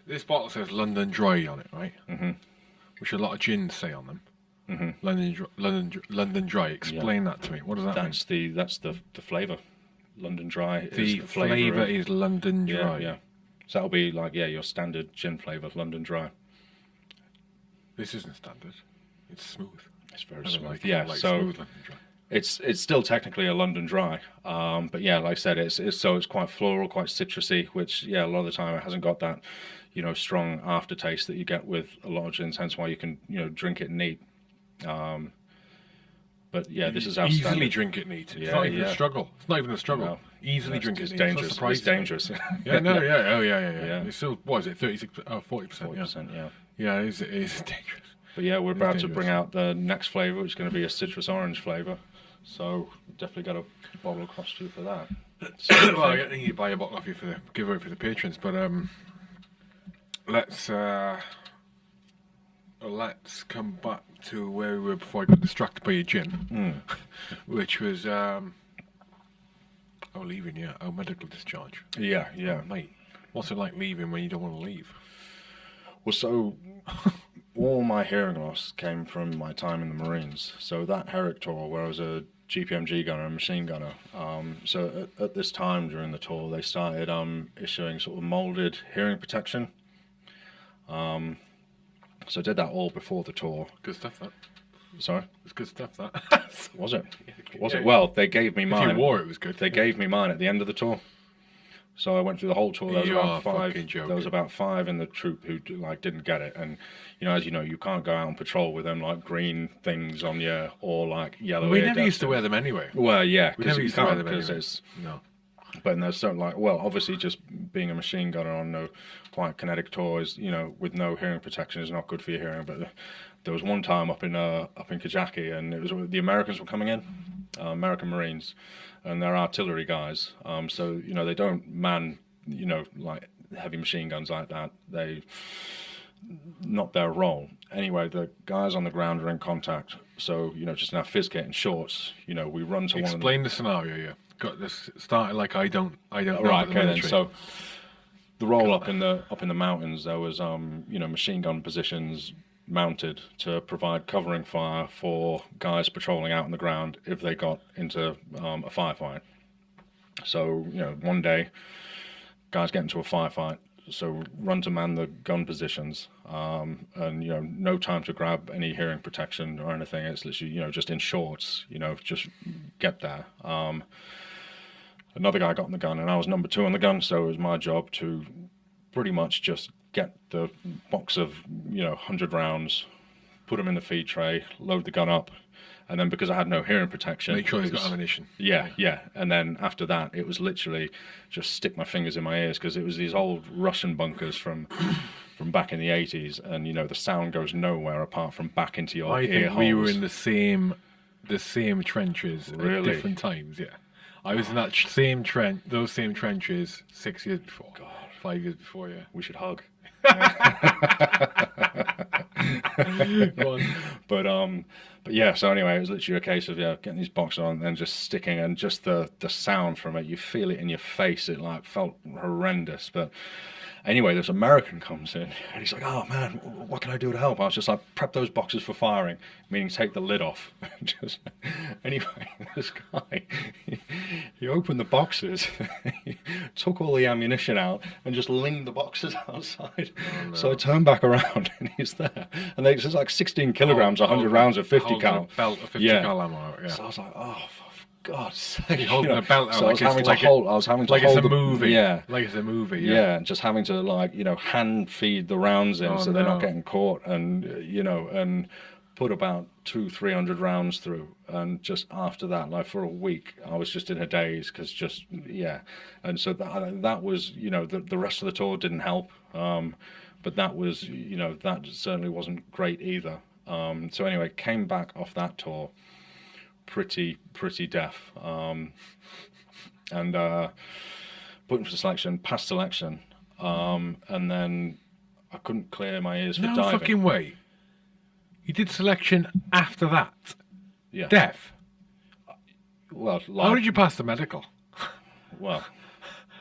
This bottle says London Dry on it, right? Mm-hmm. Which a lot of gins say on them. Mm-hmm. London, London, London Dry. Explain that to me. What does that That's the that's the the flavour. London Dry mean? is The the flavour. is London Dry. yeah. So that'll be like yeah your standard gin flavour, London Dry. This isn't standard. It's smooth. It's very smooth. like, yeah, like so smooth London Dry. It's it's still technically a London Dry, um, but yeah, like I said, it's, it's so it's quite floral, quite citrusy, which yeah, a lot of the time it hasn't got that, you know, strong aftertaste that you get with a lot of gins. Hence why you can you know drink it neat. Um, but yeah, this is our easily drink it neat. It's Yeah, not even yeah. a struggle. It's not even a struggle. No. Easily It's- drink it's it neat. dangerous. It's It's dangerous. Yeah, no, yeah, oh yeah, yeah, yeah. Yeah. It's still what is it? Thirty six, uh, forty percent. Yeah, 40%, yeah. yeah. It is, it is dangerous. But yeah, we're about to bring out the next flavour, which is going to be a citrus orange flavour. So definitely got a bottle across to you for that. So, well, I think you buy a bottle off you for the giveaway for the patrons, but um, let's uh, let's come back to where we were before I got distracted by your gin, which was um, oh leaving, yeah, oh medical discharge. yeah, yeah. Oh, mate, what's it like leaving when you don't want to leave? Well, so all my hearing loss came from my time in the Marines. So that Herrick tour, where I was a GPMG gunner and machine gunner. Um, so at, at this time during the tour, they started um, issuing sort of molded hearing protection. Um, so I did that all before the tour. Good stuff. That Sorry, it's good stuff. That was it? Was Yeah, it? Well, they gave me if mine. you wore it, it was good. They gave me mine at the end of the tour. So I went through the whole tour. There was You about five. There was about five in the troop who like didn't get it, and you know, as you know, you can't go out on patrol with them like green things on you or like yellow. we never used to wear them anyway. Well, yeah, We never used to wear them because anyway. it's. No. But there's something like well, obviously, just being a machine gunner on no quite kinetic tours, you know, with no hearing protection is not good for your hearing. But there was one time up in uh, up in Kajaki, and it was the Americans were coming in, American Marines, and they're artillery guys. Um, so you know they don't man, you know, like heavy machine guns like that. They not their role. Anyway, the guys on the ground are in contact. So you know, just now our fizz kit and shorts, you know, we run to one. Explain the scenario. Yeah, got this started like I don't. I don't. know right the okay then so the roll up in the up in the mountains there was um you know machine gun positions mounted to provide covering fire for guys patrolling out on the ground if they got into um, a firefight. So you know one day guys get into a firefight so run to man the gun positions um, and you know no time to grab any hearing protection or anything. It's literally you know just in shorts you know just get there. Um, another guy got in the gun and I was number two on the gun, so it was my job to pretty much just get the box of, you know, 100 rounds, put them in the feed tray, load the gun up, and then because I had no hearing protection, make sure got ammunition. yeah, yeah. And then after that, it was literally just stick my fingers in my ears because it was these old Russian bunkers from from back in the 80s, and you know the sound goes nowhere apart from back into your I ear think we were in the same, the same trenches at different times. Yeah, I was in that same trench, those same trenches six years before. God, five years before. Yeah. We should hug. But um, but yeah. So anyway, it was literally a case of yeah, getting these boxes on and just sticking, and just the the sound from it, you feel it in your face. It like felt horrendous. But Anyway, this American comes in and he's like, "Oh man, what can I do to help?" I was just like, "Prep those boxes for firing," meaning take the lid off. just anyway, this guy he, he opened the boxes, took all the ammunition out, and just leaned the boxes outside. Oh, so I turned back around and he's there, and they, it's like 16 kilograms, 100 rounds of 50 Holding cal. belt of 50 Yeah. cal ammo. Yeah. So I was like, "Oh, for God's sake!" holding you know. a belt out So I like was it's having like to it- hold. I was having to like hold it's a the- movie. Yeah, Like it's a movie. yeah, Yeah. just having to like you know hand feed the rounds in Oh, so they're not getting caught, and uh, you know, and put about two, three hundred rounds through, and just after that, like for a week, I was just in a daze because just yeah, and so that that was you know the the rest of the tour didn't help, um, but that was you know that certainly wasn't great either. Um, so anyway, came back off that tour pretty pretty deaf, um, and uh, put him for selection, passed selection, um, and then I couldn't clear my ears for No diving. fucking way. You did selection after that. yeah. Deaf. Well, How did you pass the medical? well,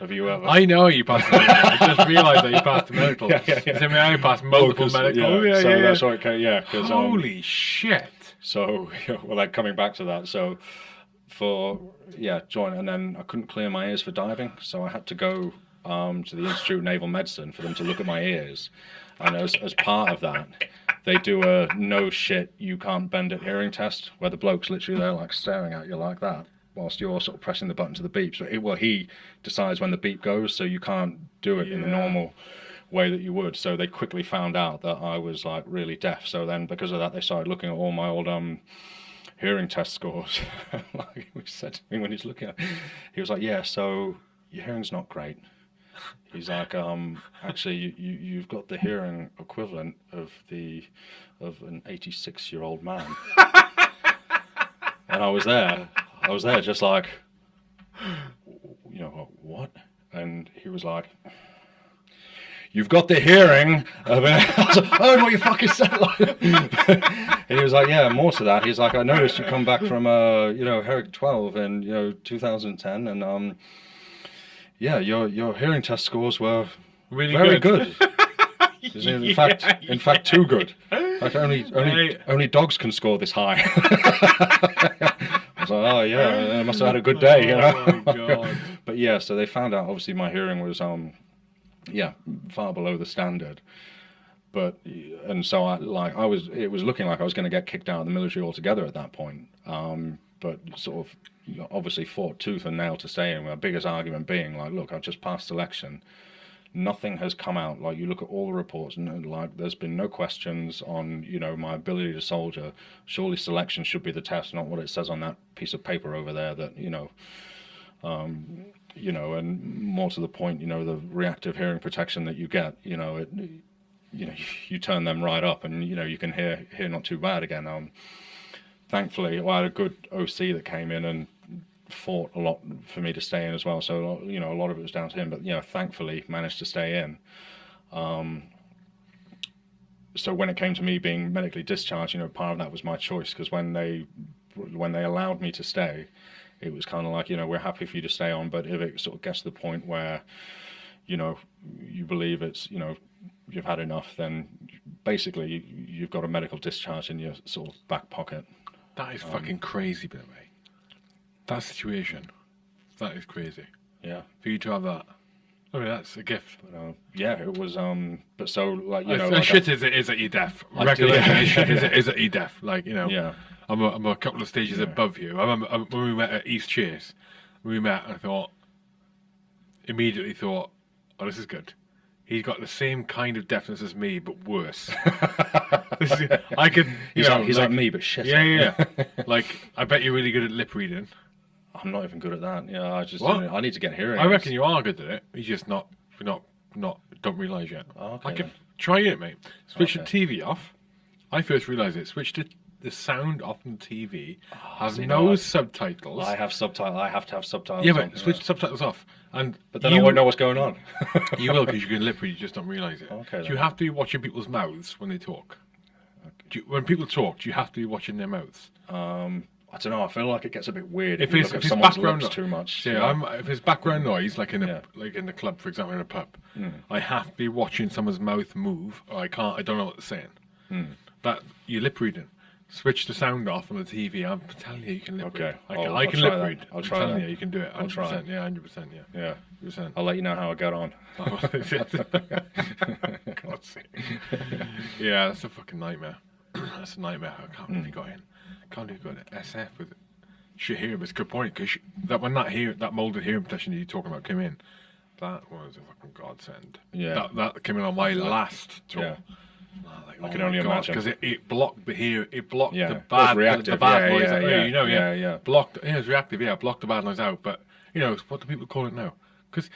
have you ever? I know you passed the medical. I just realized that you passed the medical. Yeah, yeah, yeah. I mean, I passed Oh, multiple 'cause- medical. Yeah, Yeah, so yeah, yeah. that's why. Okay, yeah, um, Holy shit. So, well, like coming back to that, so for yeah, join, and then I couldn't clear my ears for diving, so I had to go um, to the Institute of Naval Medicine for them to look at my ears, and as as part of that, they do a no shit, you can't bend it hearing test, where the bloke's literally there like staring at you like that. Whilst you're sort of pressing the button to the beep, so it, well, he decides when the beep goes, so you can't do it in the normal way that you would. So they quickly found out that I was like really deaf. So then because of that, they started looking at all my old um hearing test scores. like he said to me when he's looking at, he was like, "Yeah, so your hearing's not great." He's like, um, actually, you, you you've got the hearing equivalent of the of an 86 year old man. and I was there. I was there, just like, you know, what? And he was like, you've got the hearing of it. I was like, oh, what you fucking said. Like, and he was like, yeah, more to that. He's like, I noticed you come back from, uh, you know, Herrick 12 in, you know, 2010. And, um, yeah, your, your hearing test scores were Really very good. good. In fact, in fact, too good. Like only, only, Right. only dogs can score this high. I was like, oh yeah, I must have had a good day, you know. Oh my God. but yeah, so they found out obviously my hearing was um, yeah, far below the standard. But and so I like I was it was looking like I was going to get kicked out of the military altogether at that point. Um, but sort of obviously fought tooth and nail to stay in. My biggest argument being like, look, I've just passed selection nothing has come out. Like you look at all the reports, and like there's been no questions on you know my ability to soldier. Surely selection should be the test, not what it says on that piece of paper over there. That you know, um, you know, and more to the point, you know, the reactive hearing protection that you get. You know, it, you know, you turn them right up, and you know you can hear hear not too bad again. Um, thankfully, well, I had a good OC that came in and fought a lot for me to stay in as well. So you know, a lot of it was down to him, but you know, thankfully managed to stay in. Um, so when it came to me being medically discharged, you know, part of that was my choice because when they when they allowed me to stay, it was kind of like you know we're happy for you to stay on, but if it sort of gets to the point where you know you believe it's you know you've had enough, then basically you, you've got a medical discharge in your sort of back pocket. That is Um, fucking crazy, by the way. That situation. That is crazy. Yeah. For you to have that. I mean, that's a gift. But, uh, yeah, it was. Um, but so like you know, as like shit as it is at. I do- Recollection as shit as it is at EDEF. Like, you know, yeah, I'm, a, I'm a couple of stages Yeah. above you. I remember when we met at East Chase, we met, and I thought, immediately thought, oh, this is good. He's got the same kind of deafness as me, but worse. Is- I could, you he's, know, like, he's like, me, but shit. Yeah, yeah, yeah. like, I bet you're really good at lip reading. I'm not even good at that. Yeah, I just What? I need to get hearing. I reckon you are good at it. You're just not, not, not, don't realise yet. Oh, okay I could try it, mate. Switch Okay. the TV off. I first realised it. Switch the, the sound off on the TV. have Ah, see, no no, I- subtitles. I have subtitles. I have to have subtitles. yeah, on, but switch the subtitles off, and But then you, I won't know what's going on. you will because you can lip read. You just don't realise it. Okay, Do you have to be watching people's mouths when they talk? Do you, when people talk, do you have to be watching their mouths? um, I don't know. I feel like it gets a bit weird If if it's someone's background lips no- too much. Yeah? I'm, if it's background noise, like in a Yeah. like in the club, for example, in a pub, Mm. I have to be watching someone's mouth move, or I can't. I don't know what they're saying. Mm. That you're lip reading. Switch the sound off on the TV. I'm telling you, you can lip Okay, read. Oh, I I'll- can, I I'll try lip that. read. I'll I'm telling that. you, you can do it. I'll 100%, try. Yeah, hundred percent. Yeah, yeah. percent. I'll let you know how I get on. God's sake. yeah, that's a fucking nightmare. that's a nightmare. I can't believe you got in. Can't believe you got an SF with Shahir. It's a good point because that when that hear that molded hearing protection that you're talking about came in, that was a fucking godsend. Yeah. That that came in on my last tour. Yeah. Oh, like, I can only imagine. because it, it blocked the hear, it blocked Yeah, the bad, the, reactive, the bad yeah, noise. yeah, out. yeah, you know, yeah, yeah, blocked. Yeah, it was reactive. Yeah, blocked the bad noise out. But you know, what do people call it now? Because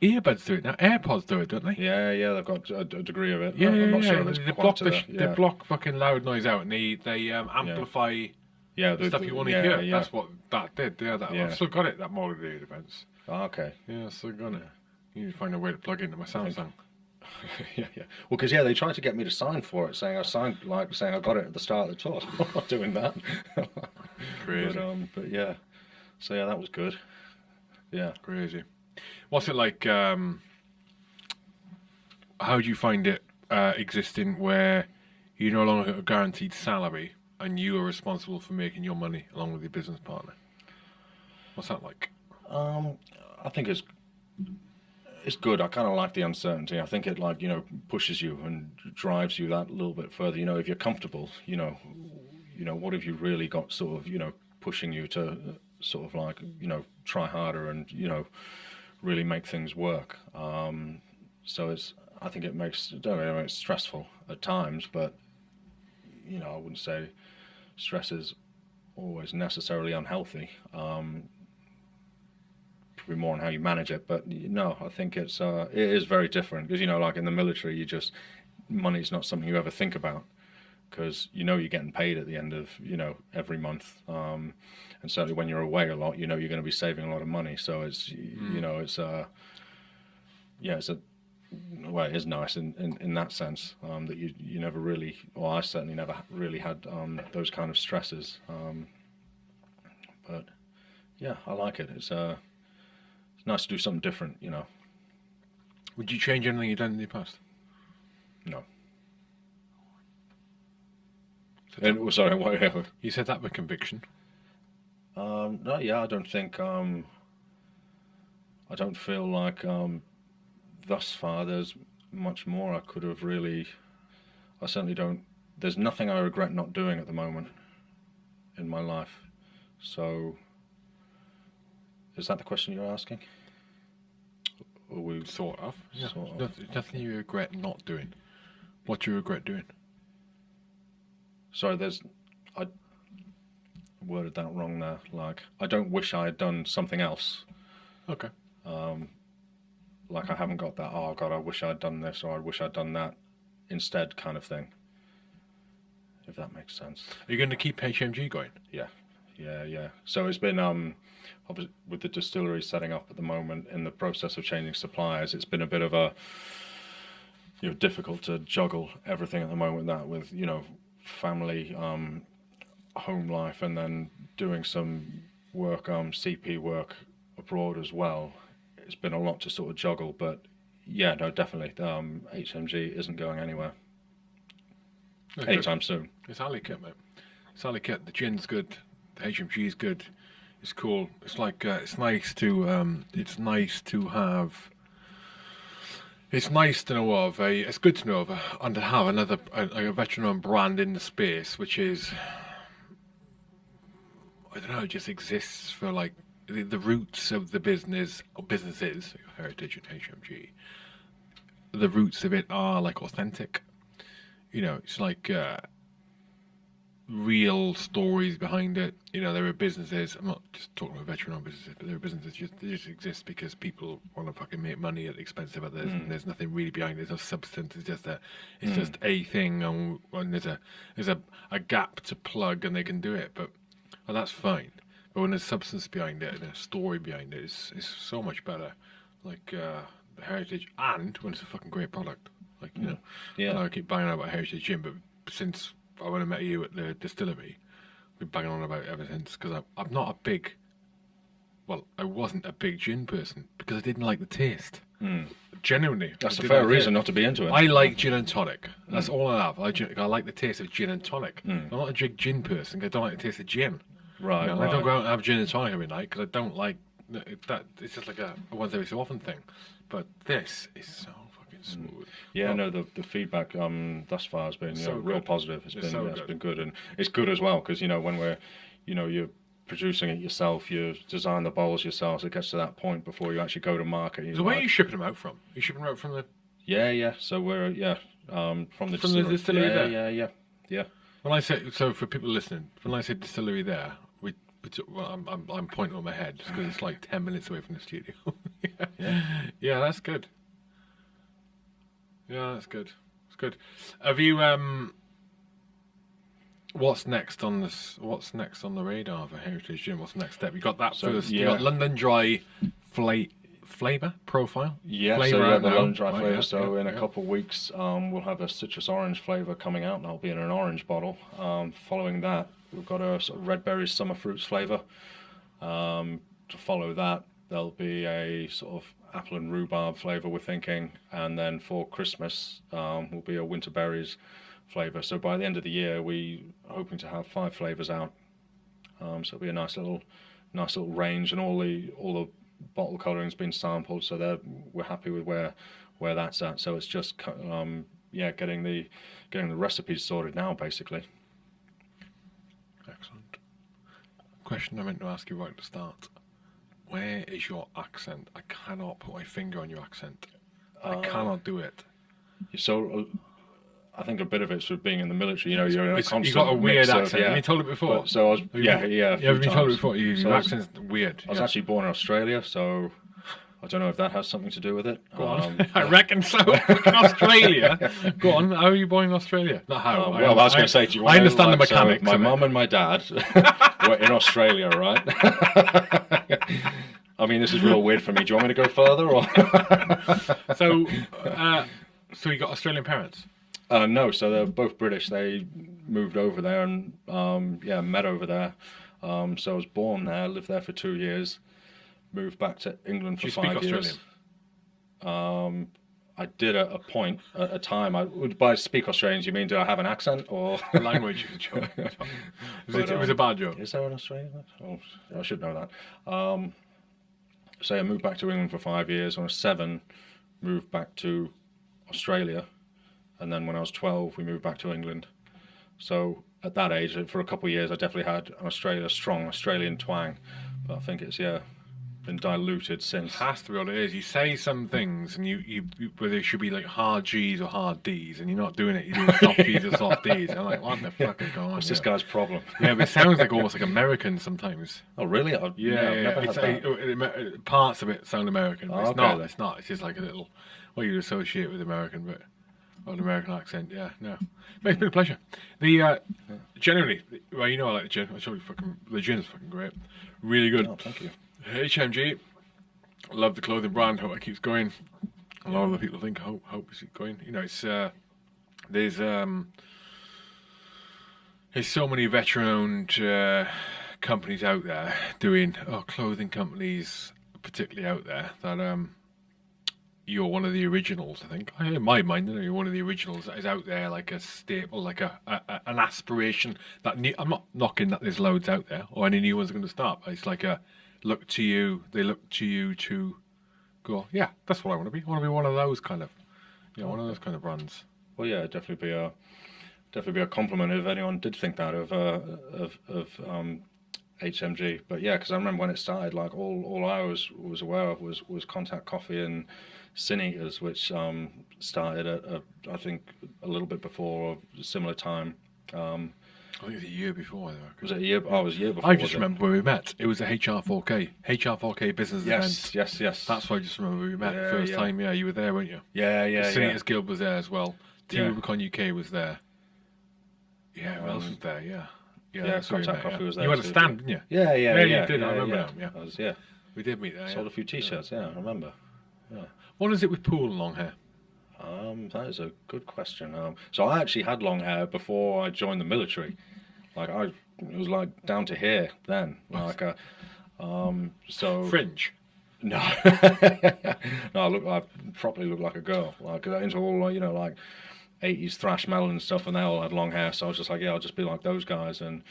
earbuds do it now. AirPods do it, don't they? Yeah, yeah, they've got a, a degree of it. Yeah, I'm yeah, not sure they block the, they block fucking loud noise out, and they they um, amplify yeah, the stuff you want to yeah, hear. That's what that did. Yeah, that. I've still got it. That molded ear defense. Oh, okay. Yeah, I've still got it. You need to find a way to plug into my Samsung. yeah, yeah. Well, because yeah, they tried to get me to sign for it, saying I signed like saying I got it at the start of the tour. I'm not doing that. Crazy. But, um, but yeah, so yeah, that was good. Yeah. Crazy. What's it like? Um, how do you find it uh, existing where you no longer get a guaranteed salary and you are responsible for making your money along with your business partner? What's that like? Um, I think it's it's good. I kind of like the uncertainty. I think it like you know pushes you and drives you that little bit further. You know, if you're comfortable, you know, you know, what have you really got sort of you know pushing you to uh, sort of like you know try harder and you know really make things work. Um, so it's I think it makes don't know, it's stressful at times, but you know I wouldn't say stress is always necessarily unhealthy. Um, probably more on how you manage it. But no, I think it's uh, it is very different because you know, like in the military, you just money's not something you ever think about because you know you're getting paid at the end of you know every month. Um, and certainly when you're away a lot, you know you're going to be saving a lot of money. So it's y you know it's uh yeah it's a well it is nice in, in, in that sense um, that you you never really well I certainly never really had um, those kind of stresses. Um, but yeah, I like it. It's uh it's nice to do something different, you know. Would you change anything you've done in the past? No. And, oh, sorry, what, You said that with conviction. um, no, yeah, I don't think, um, I don't feel like, um, thus far there's much more I could have really, I certainly don't, there's nothing I regret not doing at the moment in my life. So, is that the question you're asking? Or we, Sort of. Yeah. Sort of. Nothing, nothing you regret not doing. What do you regret doing? Sorry, there's. I worded that wrong there. Like, I don't wish I had done something else. Okay. Um, like, I haven't got that, oh God, I wish I'd done this or I wish I'd done that instead kind of thing. If that makes sense. Are you going to keep HMG going? Yeah, yeah, yeah. So it's been, um, with the distillery setting up at the moment in the process of changing suppliers, it's been a bit of a, you know, difficult to juggle everything at the moment. That with you know, family, um, home life, and then doing some work, um, CP work abroad as well. It's been a lot to sort of juggle, but yeah, no, definitely, um, HMG isn't going anywhere anytime soon. It's alley cut, mate. It's alley cut. The gin's good. The HMG is good. It's cool. It's like uh, it's nice to um, it's nice to have. It's nice to know of a. It's good to know of a, and to have another a, a veteran brand in the space, which is. I don't know. It just exists for like the, the roots of the business or businesses, Heritage and HMG. The roots of it are like authentic you know, it's like uh, real stories behind it. You know, there are businesses. I'm not just talking about veteran-owned businesses, but there are businesses just they just exist because people want to fucking make money at the expense of others, and mm. there's nothing really behind it. There's no substance. It's just a, it's mm. just a thing, and, and there's a there's a, a gap to plug, and they can do it. But well, that's fine. But when there's substance behind it and a story behind it, it's it's so much better. Like uh, the heritage, and when it's a fucking great product. Like you mm. know, Yeah. I I keep buying out about Heritage Gin, but since I when I met you at the distillery, I've been banging on about it ever since because I'm not a big. Well, I wasn't a big gin person because I didn't like the taste. Genuinely, Hmm. That's I a fair reason not to be into it. I like gin and tonic. That's all I have. I, I like the taste of gin and tonic. Hmm. I'm not a big gin person. I don't like the taste of gin. right, You know, right. I don't go out and have gin and tonic every night because I don't like that. It's just like a, once every so often thing. But this is so smooth. Yeah, Well, no, the the feedback um thus far has been you So know, real positive. It's It's been so yeah, it's good. been good, and it's good as well because you know when we're, you know, you're producing it yourself, you design the bowls yourself. So it gets to that point before you actually go to market. So where are you shipping them out from? Are you shipping them out from the? yeah, yeah. So we're yeah um from the From the distillery yeah, there? yeah, yeah, yeah. When I say so, for people listening, when I say distillery, there we. we Well, I'm, I'm, I'm pointing on my head because it's like ten minutes away from the studio. yeah. yeah, that's good. Yeah, that's good. It's good. Have you um? What's next on this? What's next on the radar for Heritage Gin? What's the next step? You got that So, first. You yeah. got London Dry, fla- flavor profile. Yeah, Flavour so yeah, the. London Dry Right, yeah, so yeah, in a couple of weeks, um, we'll have a citrus orange flavour coming out, and that'll be in an orange bottle. Um, following that, we've got a sort of red berries summer fruits flavour. Um, to follow that, there'll be a sort of apple and rhubarb flavour. We're thinking, and then for Christmas, um, will be a winter berries flavour. So by the end of the year, we are hoping to have five flavours out. Um, so it'll be a nice little, nice little range, and all the all the bottle coloring's been sampled, so we're happy with where where that's at. So it's just um, yeah, getting the getting the recipes sorted now, basically. Excellent. Question I meant to ask you right at the start. Where is your accent? I cannot put my finger on your accent. I cannot do it. So uh, I think a bit of it's with being in the military. You know, you're in a constant. you got a weird mix of- accent. yeah. Have you told it before? But- so I was Have you yeah yeah. a You been told it before. You, So your accent's weird. I was yeah. actually born in Australia, so I don't know if that has something to do with it. Go on. Um, I reckon so. Australia. Go on. How are you born in Australia? Not how. Uh, well, I was going to say, do you I understand the like, so my mum and my dad were in Australia, right? I mean, this is real weird for me. Do you want me to go further, or? So, uh, so you got Australian parents. Uh, no, so they're both British. They moved over there and um, yeah, met over there. Um, so I was born there, lived there for two years, moved back to England for Do you speak five years. Australian? Um, I did at a point, at a time. I would by speak Australian. Do you mean do I have an accent or? Language is a joke. It, was a um, bad joke. Is there an Australian? Oh, I should know that. Um, so I moved back to England for five years. When I was seven, moved back to Australia, and then when I was twelve, we moved back to England. So at that age, for a couple of years, I definitely had an Australia strong Australian twang, but I think it's yeah, been diluted since. has to be what it is. You say some things, and you, you, you whether it should be like hard G's or hard D's, and you're not doing it. You're doing soft G's or soft D's. I'm like, what the fuck is going on? What's here? this guy's problem? Yeah, but it sounds like almost like American sometimes. Oh really? I, Yeah, yeah. never It's, had uh, it- parts of it sound American, but Oh, it's okay not. then. It's not. It's just like a little what you'd associate with American, but an American accent. Yeah, no. It's been a pleasure. The uh, generally, well, you know, I like the gin. I told you, fucking the gin is fucking great. Really good. Oh, thank you. HMG. Love the clothing brand. Hope it keeps going. A lot of the people think hope hope is it going. You know, it's uh, there's um there's so many veteran-owned uh, companies out there doing oh clothing companies particularly out there that um you're one of the originals. I think in my mind, you know, you're one of the originals that is out there like a staple, like a, a, an aspiration that I'm not knocking that there's loads out there or any new ones are going to start. But it's like a look to you. They look to you to go. Yeah, that's what I want to be. I want to be one of those kind of, you know, one of those kind of brands. Well, yeah, definitely be a definitely be a compliment if anyone did think that of uh, of of um, HMG. But yeah, because I remember when it started, like all, all I was was aware of was was Contact Coffee and Sin Eaters, which um, started at a, I think a little bit before or similar time. Um, I think it's a year before. I was it a year? Oh, it was a year before. I just was it? remember where we met. It was a HR4K, HR4K business Yes, event. yes, yes. That's why I just remember we met Yeah, first yeah. time. Yeah, you were there, weren't you? yeah, yeah, the yeah. Sin Eaters Guild was there as well. Team Yeah. Rubicon UK was there. Yeah, who else Um, was there? Yeah. yeah, where Contact met, Coffee yeah. was there You had a stand, didn't you? Yeah, yeah, Yeah, yeah. you did, I remember yeah. that, yeah. Was, yeah. We did meet there. Sold Yeah. a few T-shirts. Yeah, I remember. What is it with Poole and long hair? Um, that is a good question. Um, so I actually had long hair before I joined the military. Like I it was like down to here then, like a, um, so Fringe. no, no, I look, I properly look like a girl, like into all you know like. 80s thrash metal and stuff, and they all had long hair. So I was just like, yeah, I'll just be like those guys, and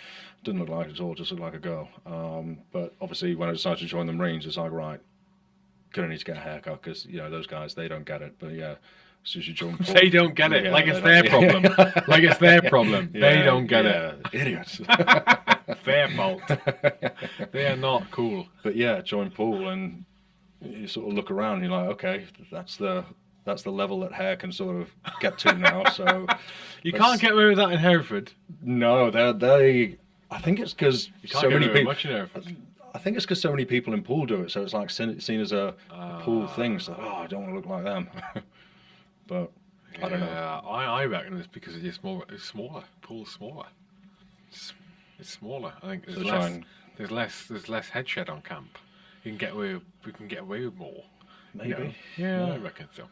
didn't look like it at all, just looked like a girl. Um, but obviously, when I decided to join the Marines, it's like, right, gonna need to get a haircut because you know those guys they don't get it. But yeah, as soon as you jump, They don't get it. Yeah, like it's their problem. like it's their problem. they don't get yeah, idiots. it. Their fault. they are not cool. but yeah, join Poole and you sort of look around. And you're like, okay, that's the that's the level that hair can sort of get to now. So You Let's- can't get away with that in Hereford. no, they they. I think it's because so many people. much in Hereford. I think it's because so many people in Poole do it, so it's like seen, seen as a, a Poole ah. thing. So, oh, I don't want to look like them. But I don't know. Yeah, I, I reckon it's because it's more. It's smaller. Poole's smaller. It's, it's smaller. I think there's So less. There's less. There's less head shed on camp. You can get away. With, we can get away with more. Maybe. you know? Yeah, I reckon so.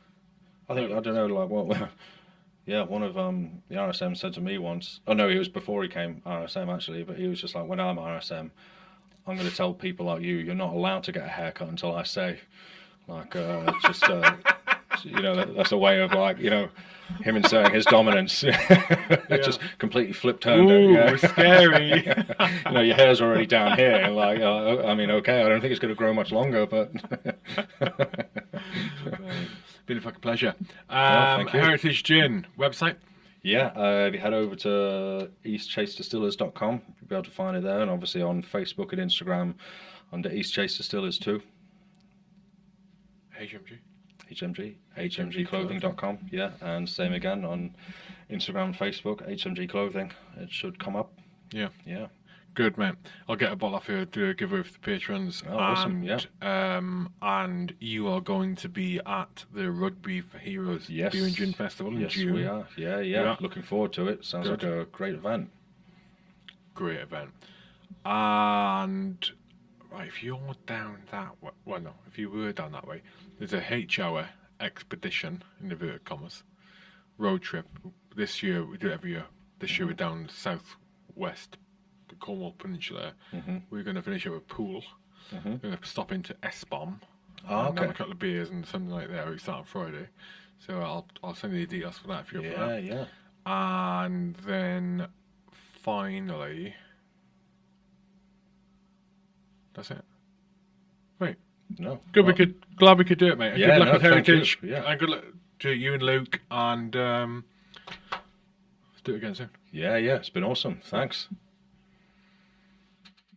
I think I don't know. Like what? Yeah, one of um the RSM said to me once. Oh no, it was before he came RSM actually. But he was just like, when I'm RSM, I'm going to tell people like you, you're not allowed to get a haircut until I say. Like, uh, just uh, you know, that, that's a way of like you know, him inserting his dominance. just completely flip turned. Ooh, yeah. scary. you know, your hair's already down here, like, uh, I mean, okay, I don't think it's going to grow much longer, but Been a fucking pleasure. Um, thank you. Heritage Gin website. Yeah, uh, if you head over to eastchasedistillers.com, you'll be able to find it there, and obviously on Facebook and Instagram under East Chase Distillers too. HMG. HMG, hmgclothing.com, yeah, and same again on Instagram Facebook, HMG Clothing. It should come up. Yeah. Yeah, Good man. I'll get a bottle off here to give away for the patrons. Oh, awesome, Yeah. Um, and you are going to be at the Rugby for Heroes Yes. Beer and Gin Festival in yes, June. we are. Yeah, yeah, Yeah. Looking forward to it. Sounds Good. like a great event. Great event. And right, if you're down that way, well, no, if you were down that way, there's a H-hour expedition in inverted commas road trip. This year we do it every year. This year we're down southwest, the Cornwall Peninsula. Mhm. We're going to finish up with Poole. Mhm. We're going to stop into S-Bomb. Oh, and have a couple of beers and something like that. We start on Friday, so I'll I'll send you the details for that if you're up Yeah, that. yeah. And then finally, that's it. No. Good. we could. Glad we could do it, mate. And Yeah, good luck no, with you. Heritage. Yeah. And good luck to you and Luke. And um, let's do it again soon. Yeah, yeah. It's been awesome. Thanks.